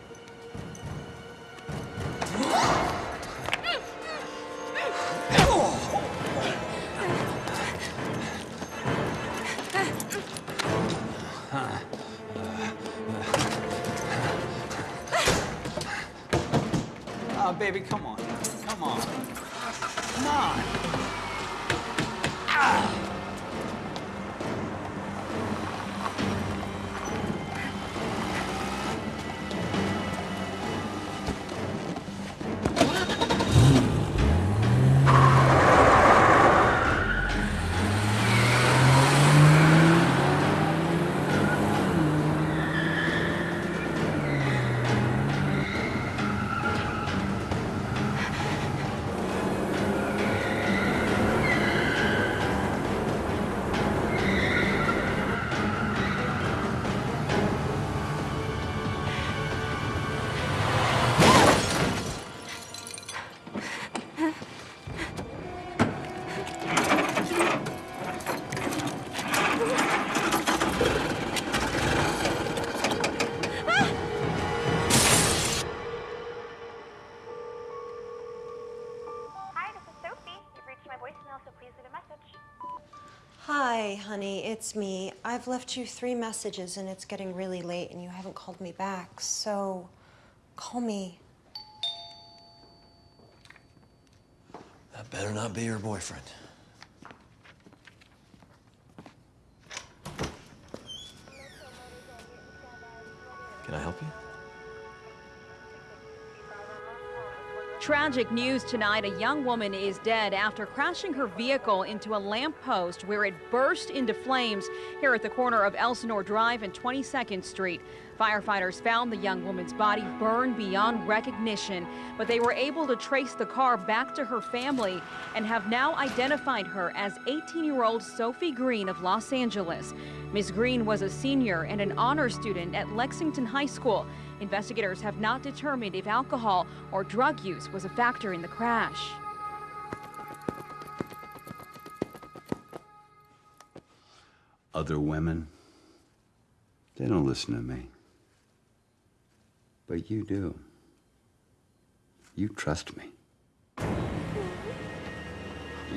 Hi, honey, it's me. I've left you three messages and it's getting really late and you haven't called me back. So call me. That better not be your boyfriend. Can I help you? Tragic news tonight. A young woman is dead after crashing her vehicle into a lamppost where it burst into flames here at the corner of Elsinore Drive and 22nd Street. Firefighters found the young woman's body burned beyond recognition, but they were able to trace the car back to her family and have now identified her as 18 year old Sophie Green of Los Angeles. Ms. Green was a senior and an honor student at Lexington High School. Investigators have not determined if alcohol or drug use was a factor in the crash. Other women, they don't listen to me. But you do. You trust me.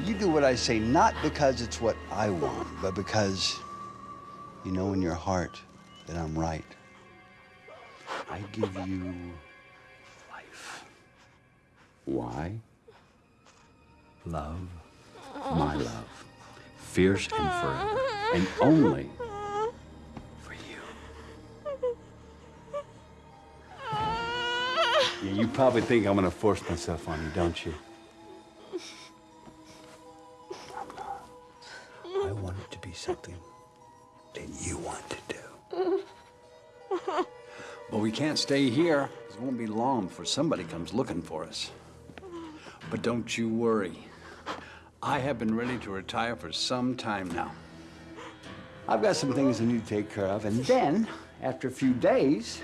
You do what I say not because it's what I want, but because you know in your heart that I'm right. I give you life. Why? Love, my love. Fierce and forever. And only You probably think I'm gonna force myself on you, don't you? I want it to be something that you want to do. But we can't stay here. It won't be long before somebody comes looking for us. But don't you worry. I have been ready to retire for some time now. I've got some things I need to take care of, and then, after a few days,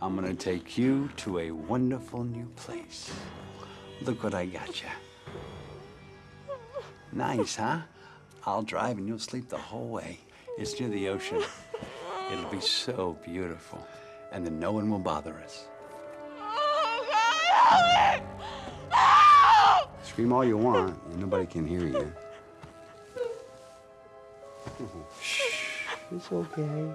I'm gonna take you to a wonderful new place. Look what I got you. Nice, huh? I'll drive and you'll sleep the whole way. It's near the ocean. It'll be so beautiful. And then no one will bother us. Oh, God, help no! Scream all you want, and nobody can hear you. Shh, it's okay.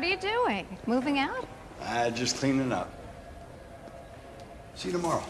What are you doing? Moving out? Uh, just cleaning up. See you tomorrow.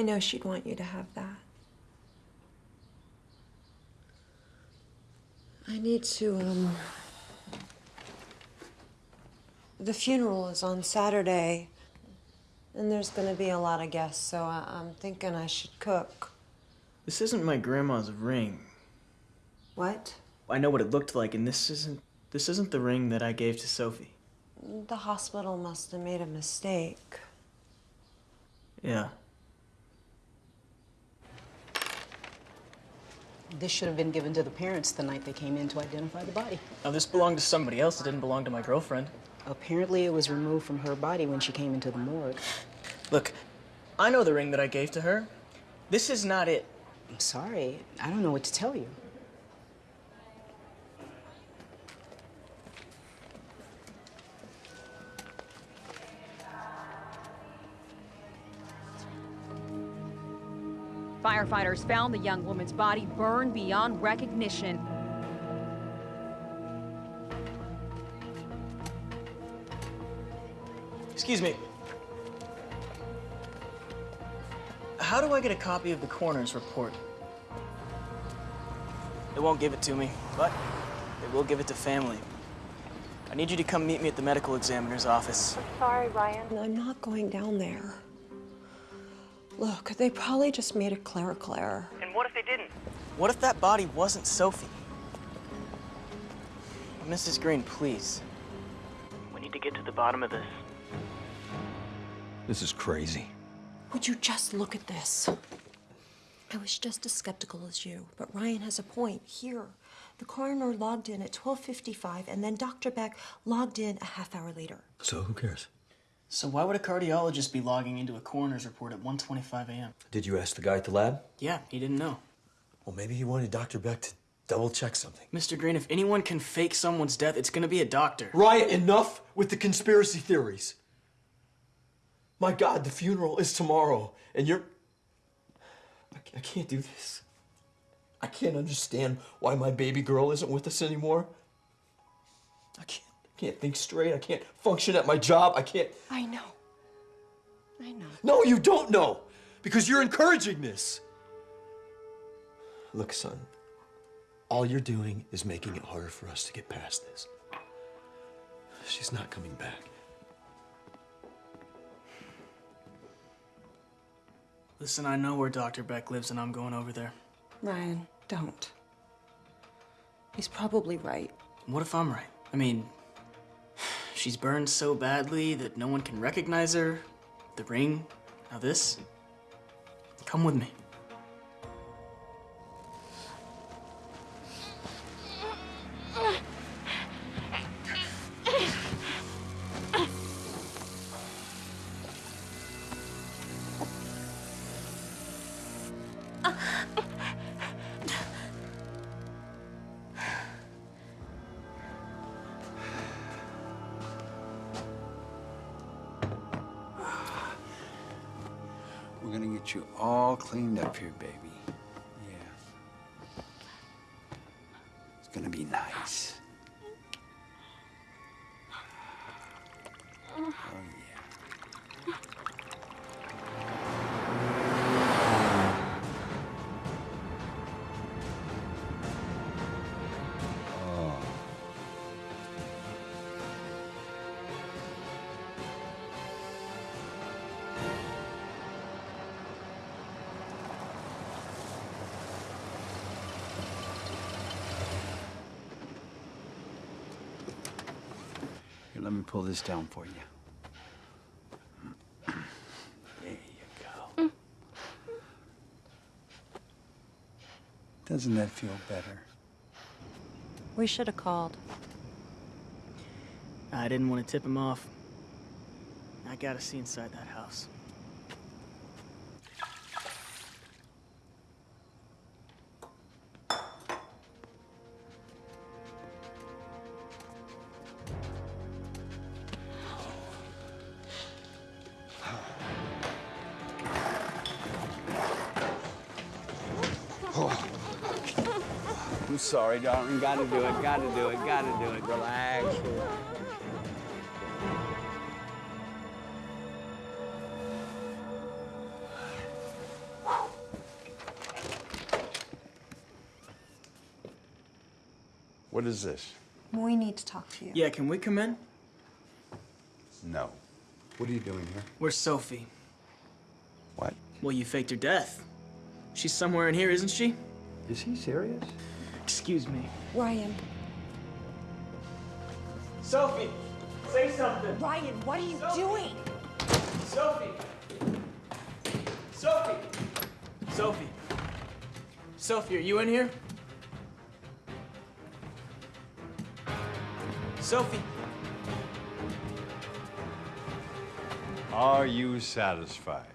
I know she'd want you to have that. I need to, um. The funeral is on Saturday, and there's gonna be a lot of guests, so I- I'm thinking I should cook. This isn't my grandma's ring. What? I know what it looked like, and this isn't this isn't the ring that I gave to Sophie. The hospital must have made a mistake. Yeah. This should have been given to the parents the night they came in to identify the body. Now this belonged to somebody else. It didn't belong to my girlfriend. Apparently, it was removed from her body when she came into the morgue. Look, I know the ring that I gave to her. This is not it. I'm sorry. I don't know what to tell you. Firefighters found the young woman's body burned beyond recognition. Excuse me. How do I get a copy of the coroner's report? They won't give it to me, but they will give it to family. I need you to come meet me at the medical examiner's office. Sorry, Ryan. I'm not going down there. Look, they probably just made a clerical error. And what if they didn't? What if that body wasn't Sophie? Mrs. Green, please. We need to get to the bottom of this. This is crazy. Would you just look at this? I was just as skeptical as you, but Ryan has a point. Here, the coroner logged in at 12:55, and then Dr. Beck logged in a half hour later. So who cares? So why would a cardiologist be logging into a coroner's report at 1:25 a.m.? Did you ask the guy at the lab? Yeah, he didn't know. Well, maybe he wanted Dr. Beck to double check something. Mr. Green, if anyone can fake someone's death, it's gonna be a doctor. Ryan, enough with the conspiracy theories. My God, the funeral is tomorrow, and you're. I can't do this. I can't understand why my baby girl isn't with us anymore. I can't, can't think straight. I can't function at my job. I can't. I know. I know. No, you don't know, because you're encouraging this. Look, son, all you're doing is making it harder for us to get past this. She's not coming back. Listen, I know where Dr. Beck lives, and I'm going over there. Ryan, don't. He's probably right. What if I'm right? I mean, she's burned so badly that no one can recognize her. The ring, now this. Come with me. This down for you. There you go. Doesn't that feel better? We should have called. I didn't want to tip him off. I gotta see inside that house. Sorry, darling. Gotta do it, gotta do it, gotta do it. Relax. What is this? We need to talk to you. Yeah, can we come in? No. What are you doing here? Where's Sophie? What? Well, you faked her death. She's somewhere in here, isn't she? Is he serious? Excuse me. Ryan. Sophie, say something. Ryan, what are you doing? Sophie. Sophie. Sophie. Sophie, are you in here? Sophie. Are you satisfied?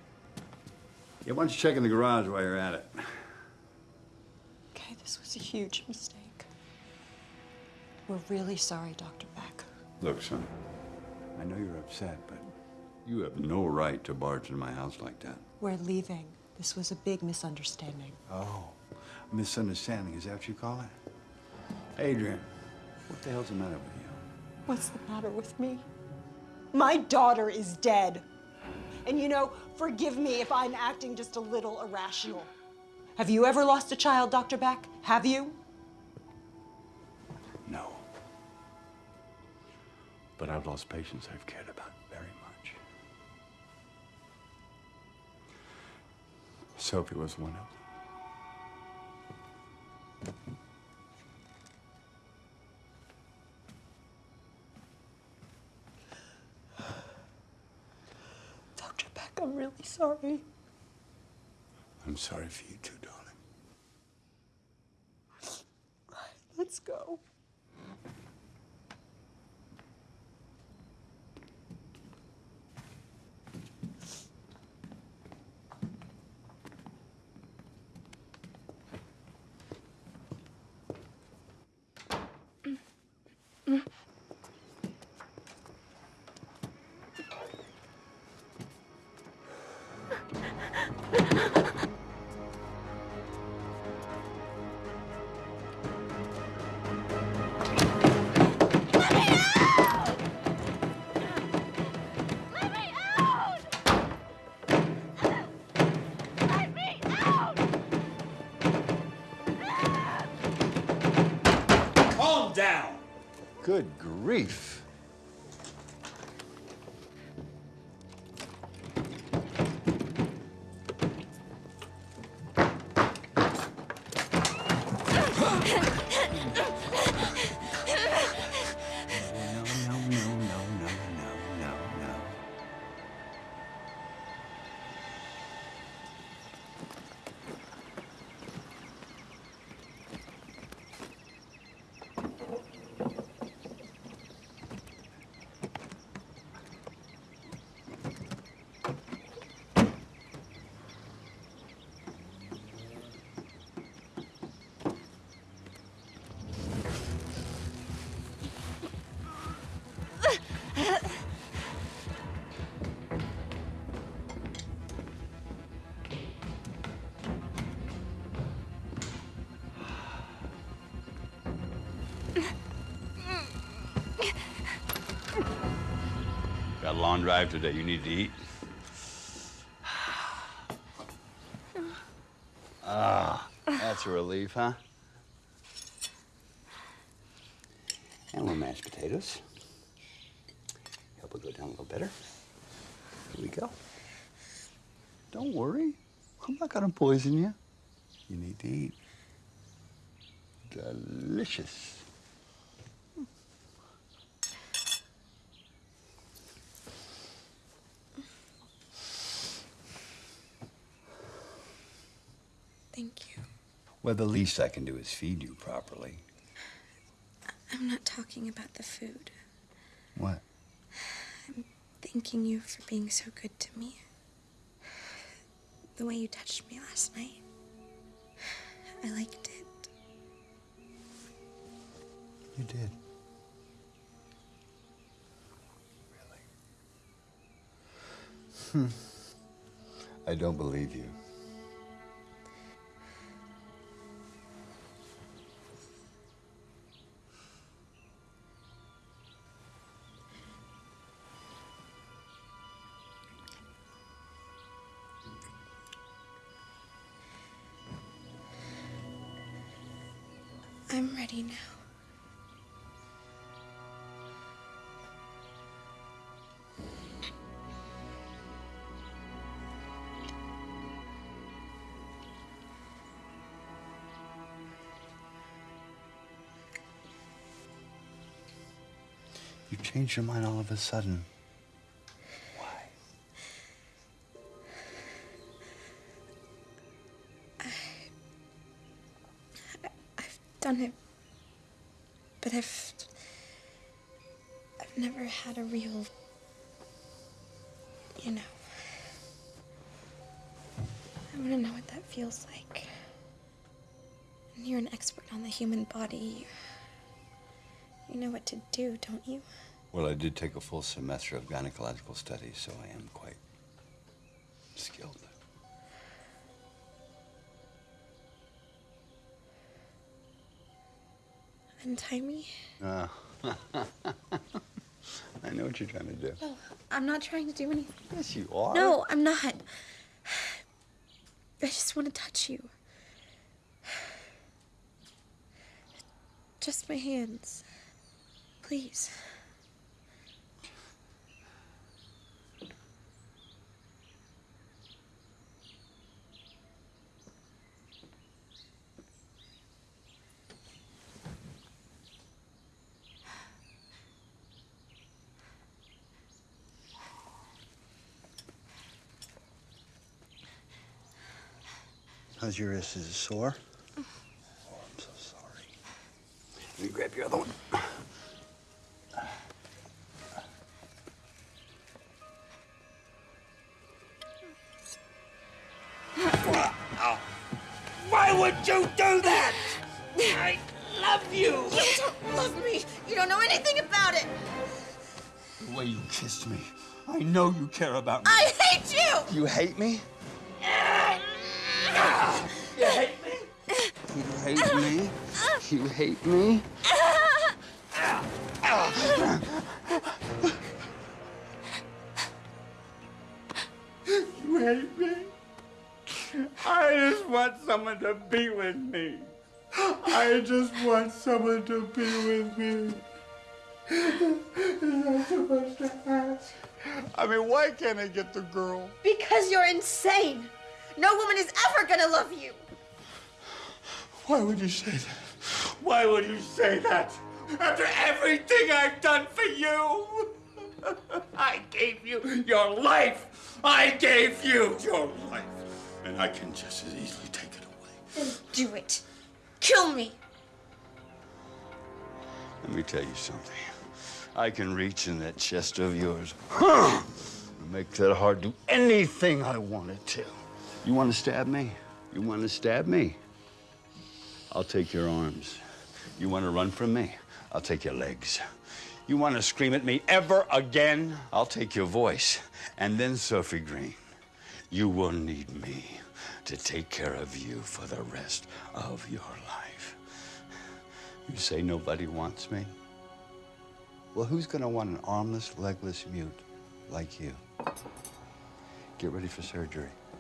Yeah, why don't you check in the garage while you're at it? Okay, this was a huge mistake. We're really sorry, Dr. Beck. Look, son, I know you're upset, but you have no right to barge in my house like that. We're leaving. This was a big misunderstanding. Oh, misunderstanding, is that what you call it? Adrian, what the hell's the matter with you? What's the matter with me? My daughter is dead. And you know, forgive me if I'm acting just a little irrational. Have you ever lost a child, Dr. Beck? Have you? No. But I've lost patients I've cared about very much. Sophie was one of them. Dr. Beck, I'm really sorry. I'm sorry for you too, Let's go. Long drive today. You need to eat. Ah, that's a relief, huh? And little mashed potatoes. Help it go down a little better. Here we go. Don't worry. I'm not gonna poison you. You need to eat. Delicious. Thank you. Well, the least I can do is feed you properly. I'm not talking about the food. What? I'm thanking you for being so good to me. The way you touched me last night. I liked it. You did. Really? Hmm. I don't believe you. Now. You changed your mind all of a sudden. Never had a real. You know. I want to know what that feels like. And you're an expert on the human body. You know what to do, don't you? Well, I did take a full semester of gynecological studies, so I am quite skilled. Untie me? Ah. I know what you're trying to do. No, I'm not trying to do anything. Yes, you are. No, I'm not. I just want to touch you. Just my hands. Please. How's your wrist? Is it sore? Oh, I'm so sorry. Let me grab your other one. Why would you do that? I love you. You don't love me. You don't know anything about it. The way you kissed me. I know you care about me. I hate you. You hate me? You hate me? You hate me? You hate me? You hate me? I just want someone to be with me. I just want someone to be with me. Is that too much to ask? I mean, why can't I get the girl? Because you're insane. No woman is ever gonna love you. Why would you say that? Why would you say that? After everything I've done for you? I gave you your life. I gave you your life. And I can just as easily take it away. Then do it. Kill me. Let me tell you something. I can reach in that chest of yours and make that heart do anything I want it to. You want to stab me? You want to stab me? I'll take your arms. You want to run from me? I'll take your legs. You want to scream at me ever again? I'll take your voice. And then, Sophie Green, you will need me to take care of you for the rest of your life. You say nobody wants me? Well, who's going to want an armless, legless mute like you? Get ready for surgery.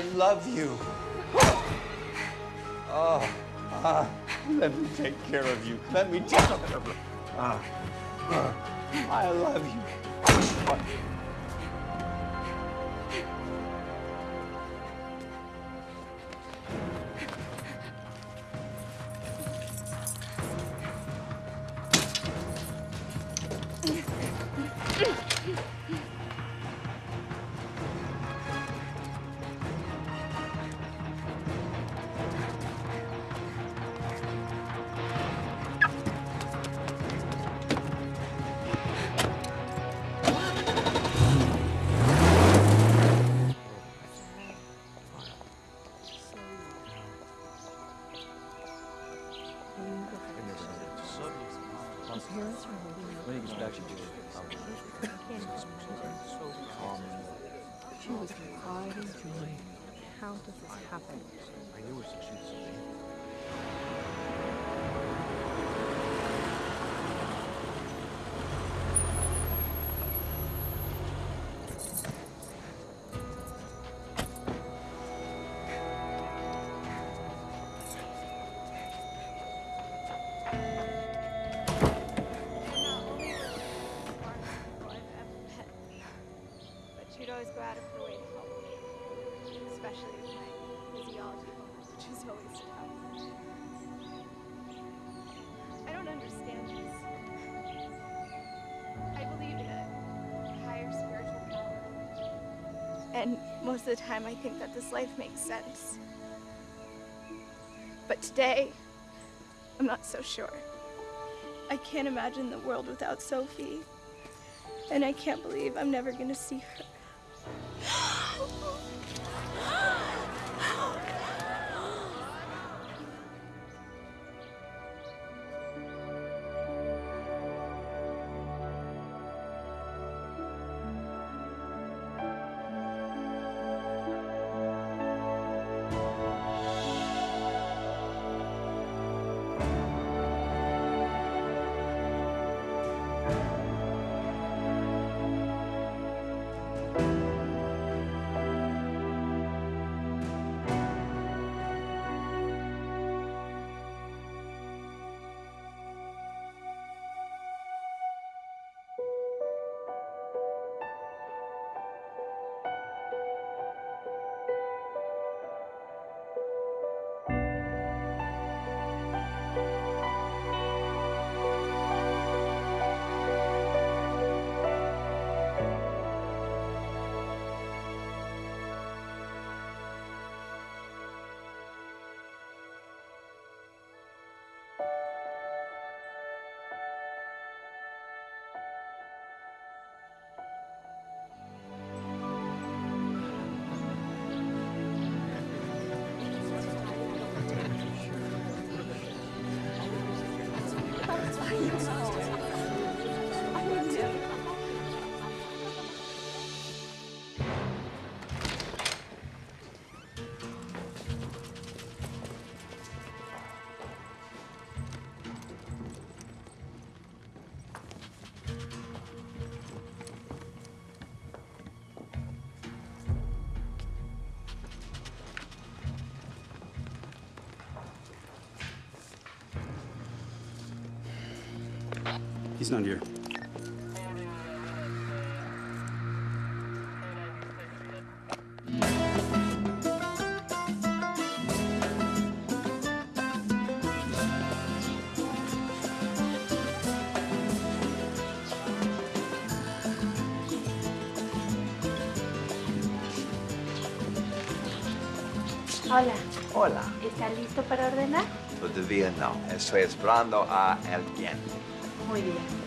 I love you. Oh, ah, let me take care of you. Let me take care of you. Ah, ah, I love you. And most of the time, I think that this life makes sense. But today, I'm not so sure. I can't imagine the world without Sophie. And I can't believe I'm never gonna see her. He's not here. Hola. Hola. ¿Está listo para ordenar? Todavía no. Estoy esperando a alguien. 多一点点。